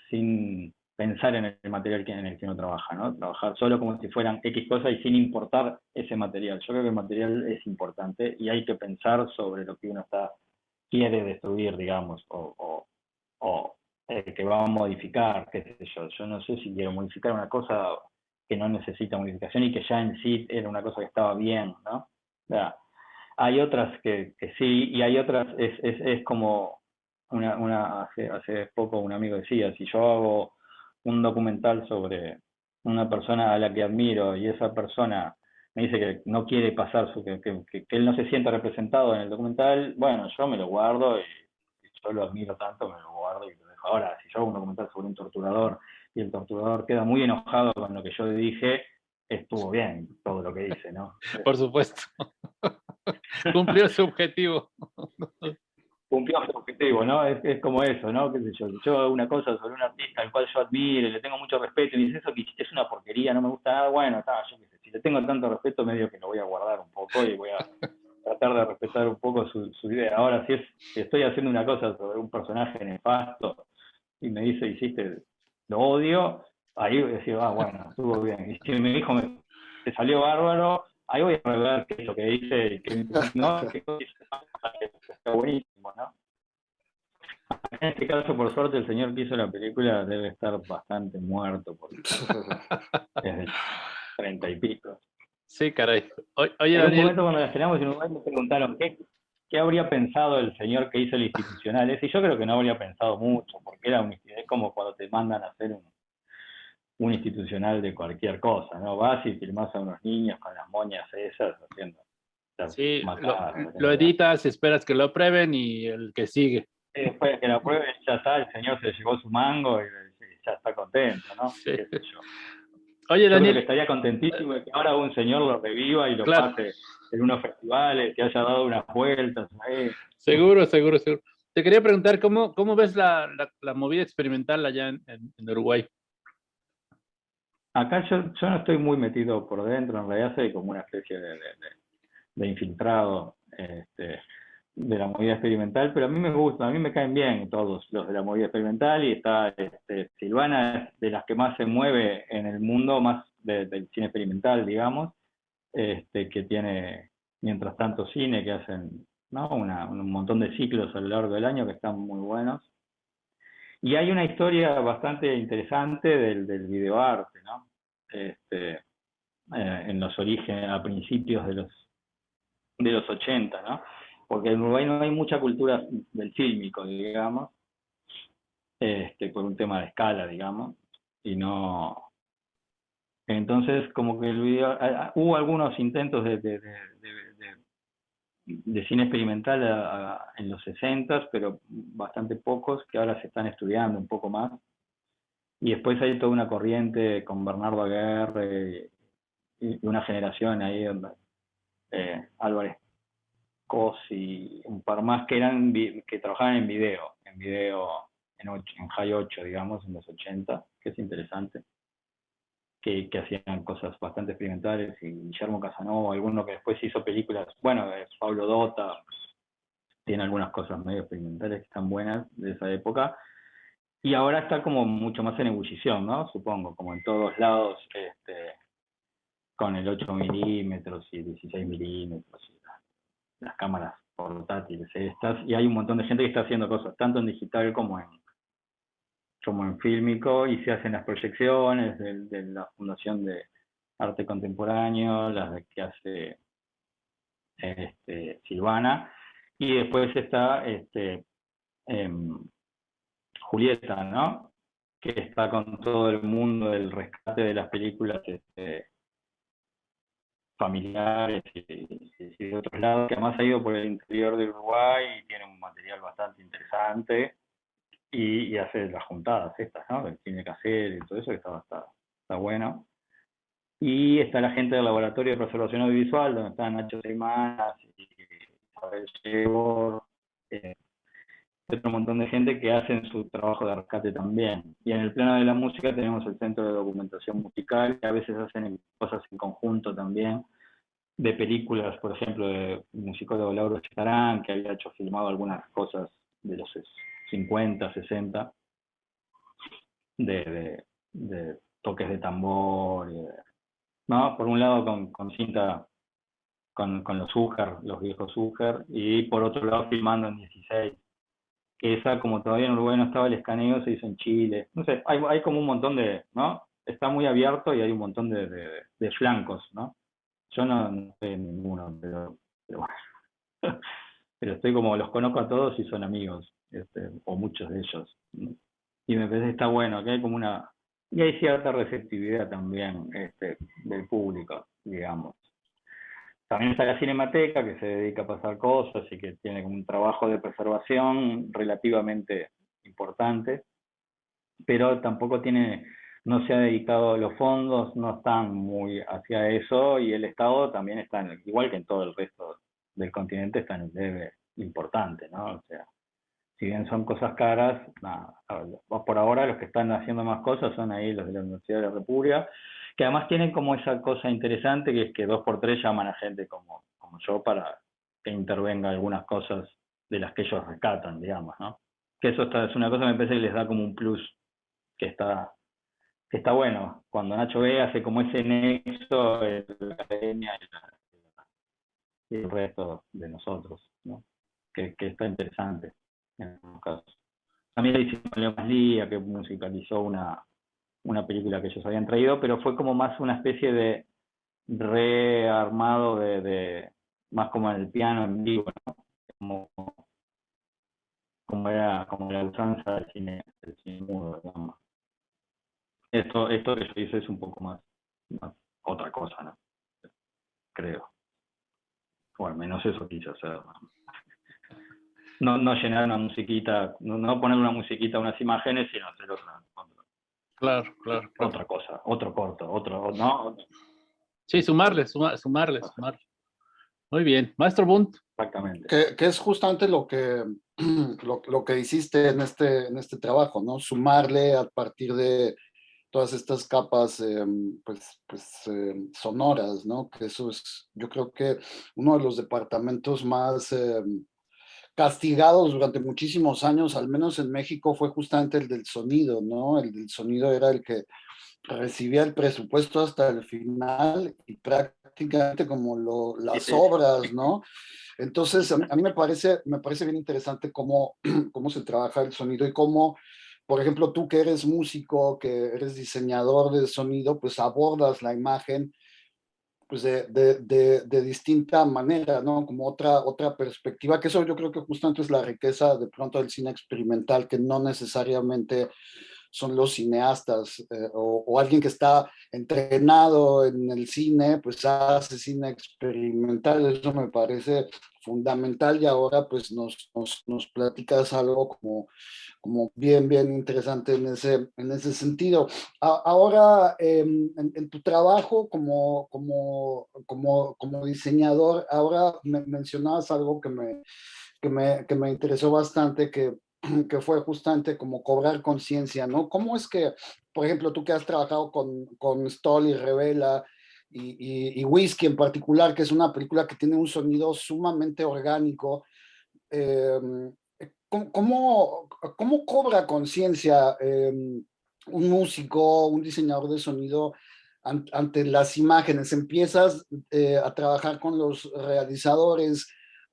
E: sin pensar en el material en el que uno trabaja, ¿no? Trabajar solo como si fueran X cosas y sin importar ese material. Yo creo que el material es importante y hay que pensar sobre lo que uno está quiere destruir, digamos, o, o, que va a modificar, qué sé yo. Yo no sé si quiero modificar una cosa que no necesita modificación y que ya en sí era una cosa que estaba bien, ¿no? hay otras que, que, sí, y hay otras, es, es, es como una, una hace, hace poco un amigo decía, si yo hago un documental sobre una persona a la que admiro y esa persona me dice que no quiere pasar, su, que, que, que, él no se sienta representado en el documental, bueno, yo me lo guardo y, yo lo admiro tanto, me lo guardo y lo dejo. Ahora, si yo hago un documental sobre un torturador y el torturador queda muy enojado con lo que yo dije, estuvo bien todo lo que dice, ¿no?
D: Por supuesto. Cumplió su objetivo
E: cumplió su objetivo, ¿no? Es, es, como eso, ¿no? ¿Qué sé yo? Yo hago una cosa sobre un artista al cual yo admiro, le tengo mucho respeto, y dice eso que es una porquería, no me gusta nada, bueno, está, yo qué sé, si le tengo tanto respeto, medio que lo voy a guardar un poco y voy a tratar de respetar un poco su, su idea. Ahora, si, es, si estoy haciendo una cosa sobre un personaje nefasto y me dice, hiciste, lo odio, ahí voy a decir, ah, bueno, estuvo bien. Y si me dijo, me, te salió bárbaro, ahí voy a ver qué es lo que dice y qué, no, qué está buenísimo, ¿no? En este caso, por suerte, el señor que hizo la película debe estar bastante muerto, porque es de treinta y pico.
D: Sí, caray. Oye,
E: en un momento cuando la estrenamos en Uruguay me preguntaron ¿qué, qué habría pensado el señor que hizo el institucional. Y yo creo que no habría pensado mucho, porque era un, es como cuando te mandan a hacer un, un institucional de cualquier cosa, ¿no? Vas y filmas a unos niños con las moñas esas haciendo.
D: Sí, lo, editas, esperas que lo aprueben y el que sigue.
E: después de que lo aprueben, ya está, el señor se llevó su mango y, ya está contento, ¿no? Sí.
D: Oye, Daniel.
E: estaría contentísimo de que ahora un señor lo reviva y lo pase en unos festivales, que haya dado unas vueltas.
D: Seguro, seguro, seguro. Te quería preguntar, ¿cómo, cómo ves la, la, movida experimental allá en, en Uruguay?
E: Acá yo, no estoy muy metido por dentro, en realidad soy como una especie de, infiltrado este, de la movida experimental, pero a mí me gusta, a mí me caen bien todos los de la movida experimental y está este, Silvana de las que más se mueve en el mundo, más del cine experimental, digamos, este, que tiene mientras tanto cine que hacen ¿no? Una, un montón de ciclos a lo largo del año que están muy buenos. Y hay una historia bastante interesante del, del videoarte, ¿no? Este, eh, en los orígenes, a principios de los, de los 80, ¿no? Porque en Uruguay no hay mucha cultura del fílmico, digamos, este, por un tema de escala, digamos, y no... Entonces, como que el video, hubo algunos intentos de, cine experimental en los 60, pero bastante pocos que ahora se están estudiando un poco más. Y después hay toda una corriente con Bernardo Aguirre y, una generación ahí, eh, Álvarez Cos y un par más que eran que trabajaban en video, en video en, en High 8, digamos, en los 80, que es interesante que, que, hacían cosas bastante experimentales, y Guillermo Casanova, alguno que después hizo películas, bueno, Pablo Dota, tiene algunas cosas medio experimentales que están buenas de esa época, y ahora está como mucho más en ebullición, ¿no? Supongo, como en todos lados, este, con el 8 milímetros y 16 milímetros, y las cámaras portátiles estas, y hay un montón de gente que está haciendo cosas, tanto en digital como en, como en fílmico y se hacen las proyecciones de, la Fundación de Arte Contemporáneo, las que hace este, Silvana, y después está este, em, Julieta, ¿no? que está con todo el mundo del rescate de las películas este, familiares y, de otros lados, que además ha ido por el interior de Uruguay y tiene un material bastante interesante y, hace las juntadas estas, ¿no? Del cine casero y todo eso, que está, está, está, bueno. Y está la gente del Laboratorio de Preservación Audiovisual, donde están Nacho Seymanas y Isabel Shebor, eh, otro montón de gente que hacen su trabajo de rescate también. Y en el plano de la música tenemos el Centro de Documentación Musical, que a veces hacen cosas en conjunto también, de películas, por ejemplo, de musicólogo Lauro Chitarán, que había hecho filmado algunas cosas de los 50, 60, de, toques de tambor, ¿no? Por un lado con, cinta, con, con los Uger, los viejos Uger, y por otro lado filmando en 16, que esa, como todavía en Uruguay no estaba el escaneo, se hizo en Chile. No sé, hay, hay como un montón de, ¿no? Está muy abierto y hay un montón de, de, flancos, ¿no? Yo no, sé ninguno, pero, pero bueno. pero estoy como, los conozco a todos y son amigos, este, o muchos de ellos. Y me parece que está bueno, que hay como una, y hay cierta receptividad también este, del público, digamos. También está la Cinemateca, que se dedica a pasar cosas y que tiene un trabajo de preservación relativamente importante, pero tampoco tiene, no se ha dedicado, los fondos no están muy hacia eso y el Estado también está, igual que en todo el resto del continente, está en un debe importante, ¿no? O sea, si bien son cosas caras, nada, por ahora los que están haciendo más cosas son ahí los de la Universidad de la República, que además tienen como esa cosa interesante que es que dos por tres llaman a gente como, como yo para que intervenga algunas cosas de las que ellos rescatan, digamos, ¿no? Que eso está, es una cosa que me parece que les da como un plus que está, que está bueno. Cuando Nacho ve hace como ese nexo entre la academia y, el resto de nosotros, ¿no? Que, que está interesante en algunos casos. También le hicimos Leo Maslía, que musicalizó una, una película que ellos habían traído, pero fue como más una especie de rearmado de, más como el piano en vivo, como, como era como la usanza del cine, del cine mudo, digamos. Esto, esto que yo hice es un poco más, otra cosa, ¿no? Creo. O al menos eso quise hacer. No, no llenar una musiquita, no, no poner una musiquita a unas imágenes, sino hacer otra,
D: Claro, claro,
E: Otra cosa, otro corto, otro, ¿no?
D: Sí, sumarle, sumarle, sumarle. Muy bien. Maestro Bunt.
E: Exactamente.
C: Que, es justamente lo que, lo, que hiciste en este, en este trabajo, ¿no? Sumarle a partir de todas estas capas, em, pues, pues em, sonoras, ¿no? Que eso es, yo creo que uno de los departamentos más em, castigados durante muchísimos años, al menos en México, fue justamente el del sonido, ¿no? El del sonido era el que recibía el presupuesto hasta el final y prácticamente como lo, las obras, ¿no? Entonces, a mí, me, parece, me parece bien interesante cómo, cómo se trabaja el sonido y cómo, por ejemplo, tú que eres músico, que eres diseñador de sonido, pues abordas la imagen pues de, de, de, distinta manera, ¿no? Como otra, otra perspectiva, que eso yo creo que justamente es la riqueza de pronto del cine experimental, que no necesariamente son los cineastas eh, o, alguien que está entrenado en el cine, pues hace cine experimental, eso me parece fundamental y ahora pues nos, nos, platicas algo como como bien, bien interesante en ese, en ese sentido. ahora, em, en, tu trabajo como, como, como, como diseñador, ahora me, mencionabas algo que me, que me, que me interesó bastante, que, que fue justamente como cobrar conciencia, ¿no? ¿Cómo es que, por ejemplo, tú que has trabajado con, con Stoll y Revela, y, y, Whisky en particular, que es una película que tiene un sonido sumamente orgánico, eh, ¿Cómo, cómo cobra conciencia em, un músico, un diseñador de sonido ante las imágenes? Empiezas eh, a trabajar con los realizadores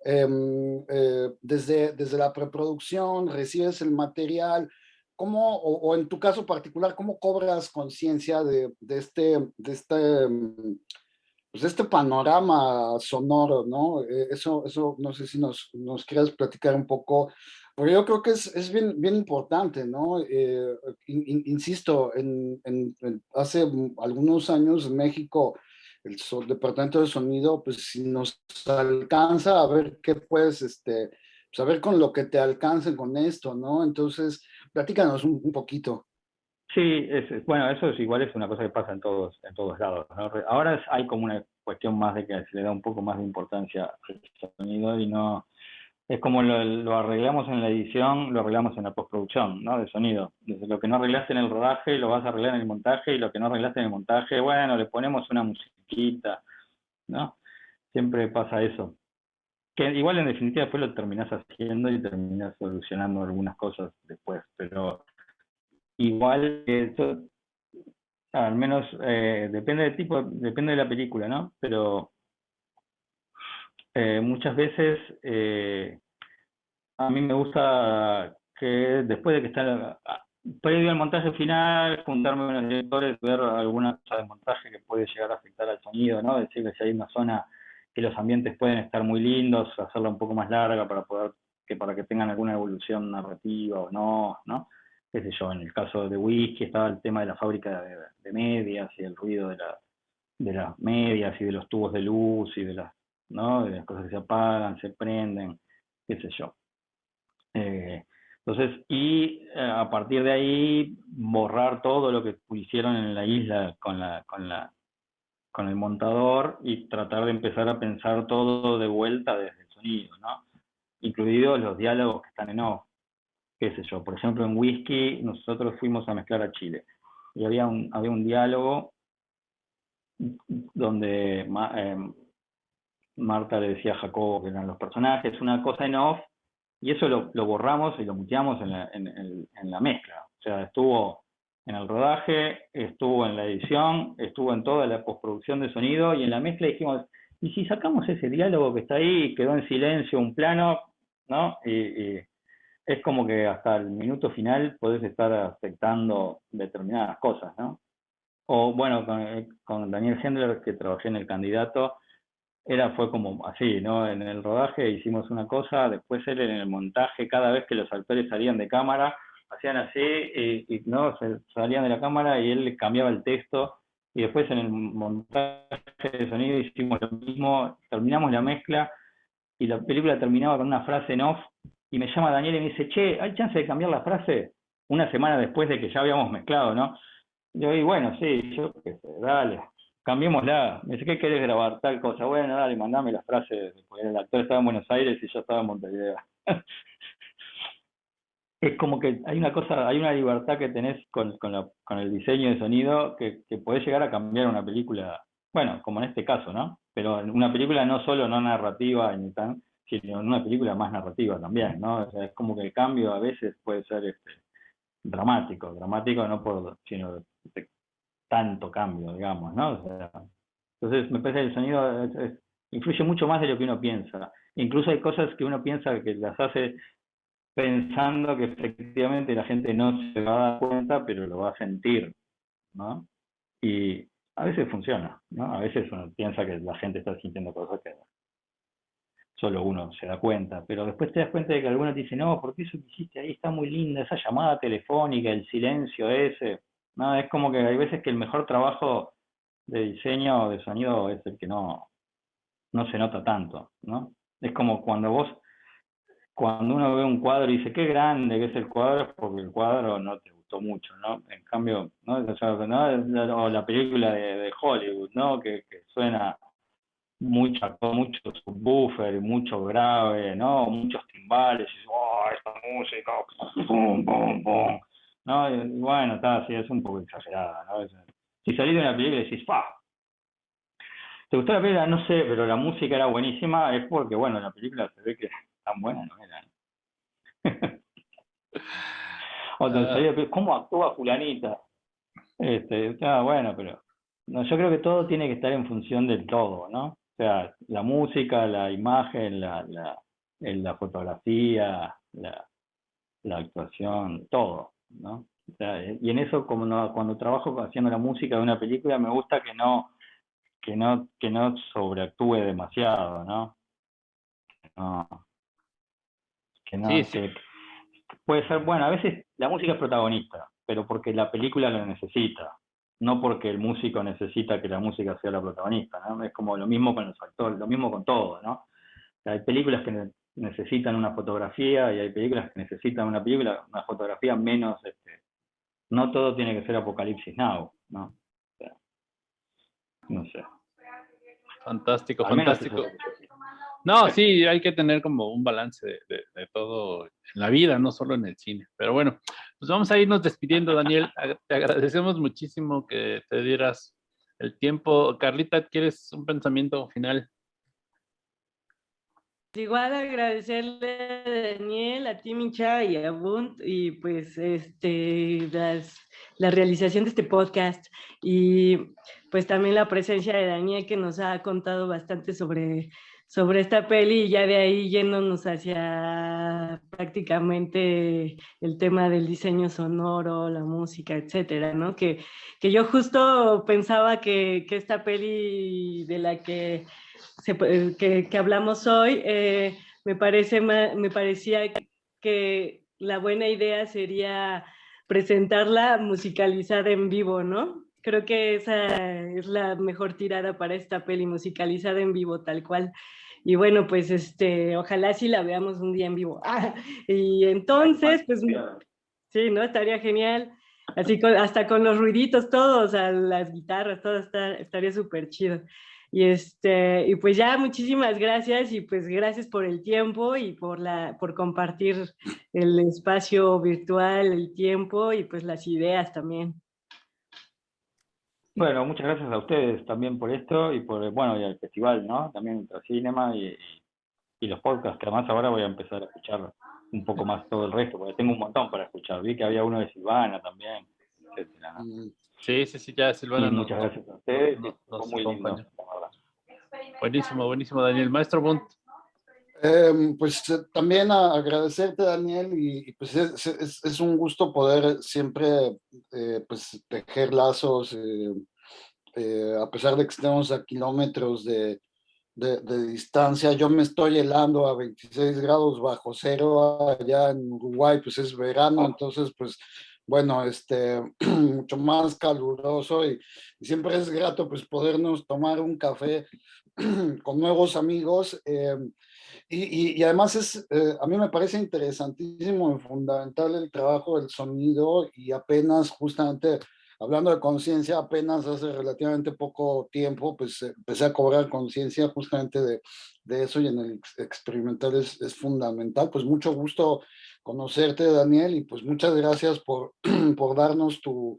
C: em, eh, desde, desde la preproducción, recibes el material, ¿cómo, o, en tu caso particular, cómo cobras conciencia de, de, este, de este em, pues este panorama sonoro, ¿no? Eh, eso, eso no sé si nos, nos quieras platicar un poco porque yo creo que es, es bien, bien importante, ¿no? Eh, insisto, en, en, hace algunos años en México, el, departamento de sonido, pues si nos alcanza a ver qué puedes, este, pues, con lo que te alcancen con esto, ¿no? Entonces, platícanos un, poquito.
E: Sí, bueno, eso es igual es una cosa que pasa en todos, en todos lados. ¿no? Ahora hay como una cuestión más de que se le da un poco más de importancia al sonido y no, es como lo, arreglamos en la edición, lo arreglamos en la postproducción, ¿no? De sonido. Desde lo que no arreglaste en el rodaje, lo vas a arreglar en el montaje, y lo que no arreglaste en el montaje, bueno, le ponemos una musiquita, ¿no? siempre pasa eso. Que igual en definitiva después lo terminás haciendo y terminás solucionando algunas cosas después, pero igual eso, al menos eh, depende del tipo, depende de la película, ¿no? Pero eh, muchas veces eh, a mí me gusta que después de que está previo al montaje final, juntarme con los directores, ver alguna cosa de montaje que puede llegar a afectar al sonido, ¿no? Decirle si hay una zona que los ambientes pueden estar muy lindos, hacerla un poco más larga para poder que para que tengan alguna evolución narrativa o no, ¿no? Qué sé yo, en el caso de Whisky estaba el tema de la fábrica de, medias y el ruido de, la, de las medias y de los tubos de luz y de las, ¿no? De las cosas que se apagan, se prenden, qué sé yo. Eh, entonces, y eh, a partir de ahí, borrar todo lo que hicieron en la isla con, la, con, la, con el montador y tratar de empezar a pensar todo de vuelta desde el sonido, ¿no? Incluidos los diálogos que están en off. Qué sé yo, por ejemplo, en Whisky nosotros fuimos a mezclar a Chile y había un, había un diálogo donde eh, Marta le decía a Jacobo que eran los personajes, una cosa en off y eso lo, borramos y lo muteamos en la, en, la mezcla. O sea, estuvo en el rodaje, estuvo en la edición, estuvo en toda la postproducción de sonido y en la mezcla dijimos, ¿y si sacamos ese diálogo que está ahí, quedó en silencio un plano, ¿no? Y, es como que hasta el minuto final podés estar afectando determinadas cosas, ¿no? O bueno, con, con Daniel Hendler, que trabajé en El Candidato, era, fue como así, ¿no? En el rodaje hicimos una cosa, después él en el montaje, cada vez que los actores salían de cámara, hacían así, y, no, salían de la cámara y él cambiaba el texto, y después en el montaje de sonido hicimos lo mismo, terminamos la mezcla, y la película terminaba con una frase en off, y me llama Daniel y me dice, che, ¿hay chance de cambiar la frase? Una semana después de que ya habíamos mezclado, ¿no? Yo, y bueno, sí, yo qué sé, dale cambiémosla. Me dice, ¿qué querés grabar? Tal cosa. Bueno, dale, mandame las frases. Porque el actor estaba en Buenos Aires y yo estaba en Montevideo. es como que hay una cosa, hay una libertad que tenés con, con, el diseño de sonido que, que podés llegar a cambiar una película, bueno, como en este caso, ¿no? Pero en una película no solo no narrativa ni tan, sino una película más narrativa también, ¿no? O sea, es como que el cambio a veces puede ser este dramático, dramático no por, sino tanto cambio, digamos, ¿no? entonces me parece que el sonido influye mucho más de lo que uno piensa. Incluso hay cosas que uno piensa que las hace pensando que efectivamente la gente no se va a dar cuenta, pero lo va a sentir, ¿no? Y a veces funciona, ¿no? A veces uno piensa que la gente está sintiendo cosas que solo uno se da cuenta, pero después te das cuenta de que alguno te dice, no, porque eso que hiciste ahí está muy linda, esa llamada telefónica, el silencio ese, no, es como que hay veces que el mejor trabajo de diseño o de sonido es el que no, no se nota tanto, ¿no? Es como cuando vos, cuando uno ve un cuadro y dice, qué grande que es el cuadro, es porque el cuadro no te gustó mucho, ¿no? En cambio, ¿no? O, la película de, Hollywood, ¿no? Que, suena mucho, mucho subwoofer, mucho grave, ¿no? Muchos timbales, y oh, esta música, pum, pum, pum. ¿No? bueno, está así, es un poco exagerada, ¿no? Si salís de una película y decís, ¡pa! ¿Te gustó la película? No sé, pero la música era buenísima, es porque, bueno, la película se ve que tan buena no era. o te ¿cómo actúa fulanita? Este, ah, bueno, pero no, yo creo que todo tiene que estar en función del todo, ¿no? O sea, la música, la imagen, la, la, la fotografía, la, la actuación, todo. ¿No? y en eso, como no, cuando trabajo haciendo la música de una película, me gusta que no, que no, que no sobreactúe demasiado, ¿no? que no, puede ser, bueno, a veces la música es protagonista, pero porque la película lo necesita, no porque el músico necesita que la música sea la protagonista, ¿no? Es como lo mismo con los actores, lo mismo con todo, ¿no? hay películas que necesitan una fotografía y hay películas que necesitan una película, una fotografía menos, este, no todo tiene que ser Apocalipsis Now, ¿no? no sé.
D: Fantástico, fantástico. No, sí, hay que tener como un balance de, de, todo en la vida, no solo en el cine. Pero bueno, pues vamos a irnos despidiendo, Daniel. Te agradecemos muchísimo que te dieras el tiempo. Carlita, ¿quieres un pensamiento final?
B: Igual agradecerle a Daniel, a ti Micha y a Bunt y pues este la realización de este podcast y pues también la presencia de Daniel que nos ha contado bastante sobre sobre esta peli y ya de ahí yéndonos hacia prácticamente el tema del diseño sonoro, la música, etcétera, ¿no? Que, que yo justo pensaba que, que esta peli de la que, que, que, hablamos hoy, eh, me, parece, me parecía que la buena idea sería presentarla musicalizada en vivo, ¿no? Creo que esa es la mejor tirada para esta peli musicalizada en vivo, tal cual. Y bueno, pues este, ojalá sí la veamos un día en vivo. Ah, y entonces, pues sí, ¿no? Estaría genial. Así con, hasta con los ruiditos todos, a las guitarras, todo está, estaría súper chido. Y, este, y pues ya, muchísimas gracias y pues gracias por el tiempo y por, la, por compartir el espacio virtual, el tiempo y pues las ideas también.
E: Bueno, muchas gracias a ustedes también por esto y por, bueno, y al festival, ¿no? También Ultracinema y, y, los podcasts, que además ahora voy a empezar a escuchar un poco más todo el resto, porque tengo un montón para escuchar. Vi que había uno de Silvana también, etcétera.
D: Mm, sí, sí, sí, ya Silvana.
E: muchas gracias a ustedes.
D: muy buenísimo, buenísimo, Daniel. Maestro Bunt.
C: Em, pues eh, también agradecerte, Daniel, y, pues es, es, un gusto poder siempre eh, pues tejer lazos, eh, a pesar de que estemos a kilómetros de, de, de, distancia. Yo me estoy helando a 26 grados bajo cero allá en Uruguay, pues es verano, entonces pues bueno, este, mucho más caluroso y, y, siempre es grato pues podernos tomar un café con nuevos amigos. Em, y, y, además es, eh, a mí me parece interesantísimo y fundamental el trabajo del sonido y apenas justamente hablando de conciencia, apenas hace relativamente poco tiempo, pues empecé a cobrar conciencia justamente de, de, eso y en el experimental es, es, fundamental. Pues mucho gusto conocerte, Daniel, y pues muchas gracias por, por darnos tu,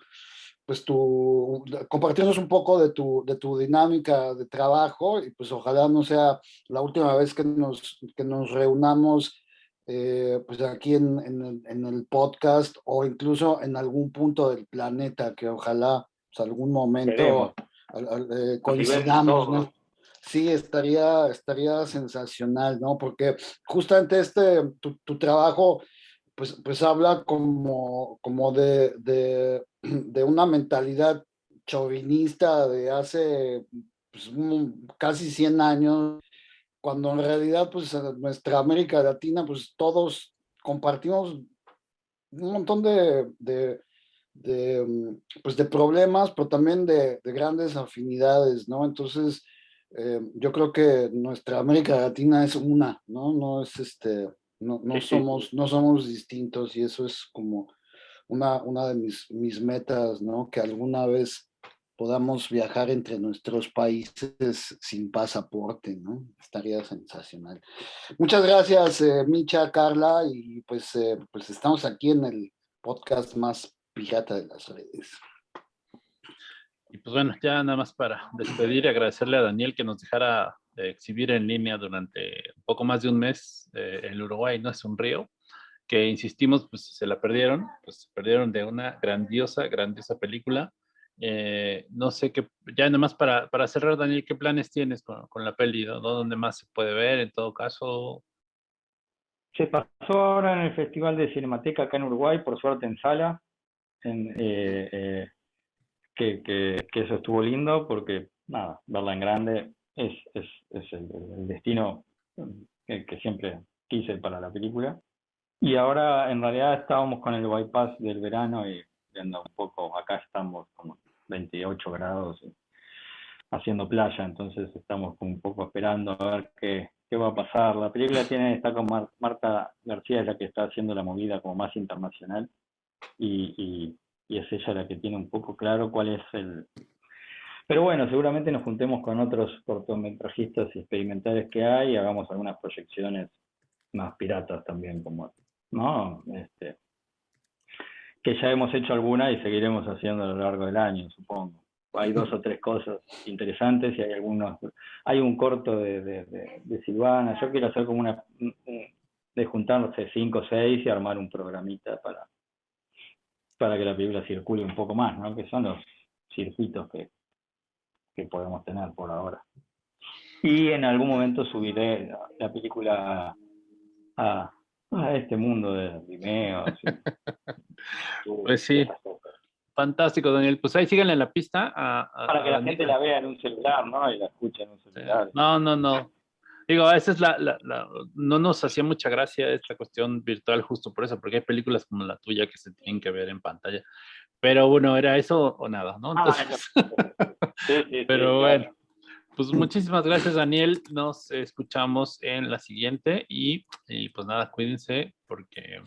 C: pues tu, compartirnos un poco de tu, de tu dinámica de trabajo y pues ojalá no sea la última vez que nos, que nos reunamos eh, pues aquí en, en, el, en, el, podcast o incluso en algún punto del planeta, que ojalá pues, algún momento eh, coincidamos, ¿no? Sí, estaría, estaría sensacional, ¿no? Porque justamente este, tu, tu trabajo, pues, pues habla como, como de, de una mentalidad chauvinista de hace pues, casi 100 años, cuando en realidad pues nuestra América Latina pues todos compartimos un montón de, de, pues, de problemas, pero también de, grandes afinidades, ¿no? Entonces, eh, yo creo que nuestra América Latina es una, ¿no? No es este, no, no somos, no somos distintos y eso es como una, una de mis, mis metas, ¿no? Que alguna vez podamos viajar entre nuestros países sin pasaporte, ¿no? Estaría sensacional. Muchas gracias, eh, Micha, Carla, y pues, eh, pues estamos aquí en el podcast más pirata de las redes.
D: Y pues bueno, ya nada más para despedir y agradecerle a Daniel que nos dejara exhibir en línea durante un poco más de un mes eh, el Uruguay, ¿no? Es un río que insistimos, pues se la perdieron, pues se perdieron de una grandiosa, grandiosa película. Eh, no sé qué, ya nada más para, para cerrar, Daniel, ¿qué planes tienes con, con la peli? ¿Dónde más se puede ver en todo caso?
E: Se pasó ahora en el Festival de Cinemateca acá en Uruguay, por suerte en sala, eh, eh, que, que, eso estuvo lindo porque, nada, verla en grande es, es, es el, destino que, siempre quise para la película. Y ahora en realidad estábamos con el bypass del verano y viendo un poco, acá estamos como 28 grados haciendo playa, entonces estamos un poco esperando a ver qué, qué va a pasar. La película tiene, está con Marta García, es la que está haciendo la movida como más internacional y, y es ella la que tiene un poco claro cuál es el... Pero bueno, seguramente nos juntemos con otros cortometrajistas experimentales que hay y hagamos algunas proyecciones más piratas también, como ¿no? Este, que ya hemos hecho alguna y seguiremos haciendo a lo largo del año, supongo. hay dos o tres cosas interesantes y hay algunos, hay un corto de, de, Silvana, yo quiero hacer como una, de juntarse cinco o seis y armar un programita para, para que la película circule un poco más, ¿no? Que son los circuitos que, que podemos tener por ahora. Y en algún momento subiré la, película a, a, este mundo de Vimeo.
D: pues sí. Fantástico, Daniel. Pues ahí síganle en la pista.
E: Para que la gente la vea en un celular, ¿no? Y la escuche en un celular.
D: No, no, no. Digo, esa es la, la, no nos hacía mucha gracia esta cuestión virtual justo por eso, porque hay películas como la tuya que se tienen que ver en pantalla. Pero bueno, era eso o nada, ¿no? Ah, sí, sí, pero bueno, pues muchísimas gracias, Daniel. Nos escuchamos en la siguiente y, y pues nada, cuídense porque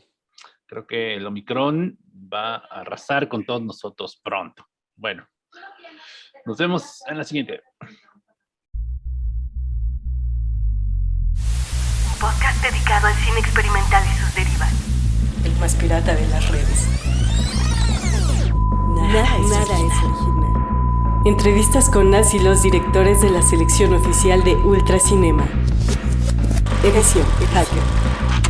D: Creo que el Omicron va a arrasar con todos nosotros pronto. Bueno, nos vemos en la siguiente.
A: Un podcast dedicado al cine experimental y sus derivas.
F: El más pirata de las redes. Nada, es, original. Entrevistas con las y los directores de la selección oficial de Ultracinema. Edición Hacker.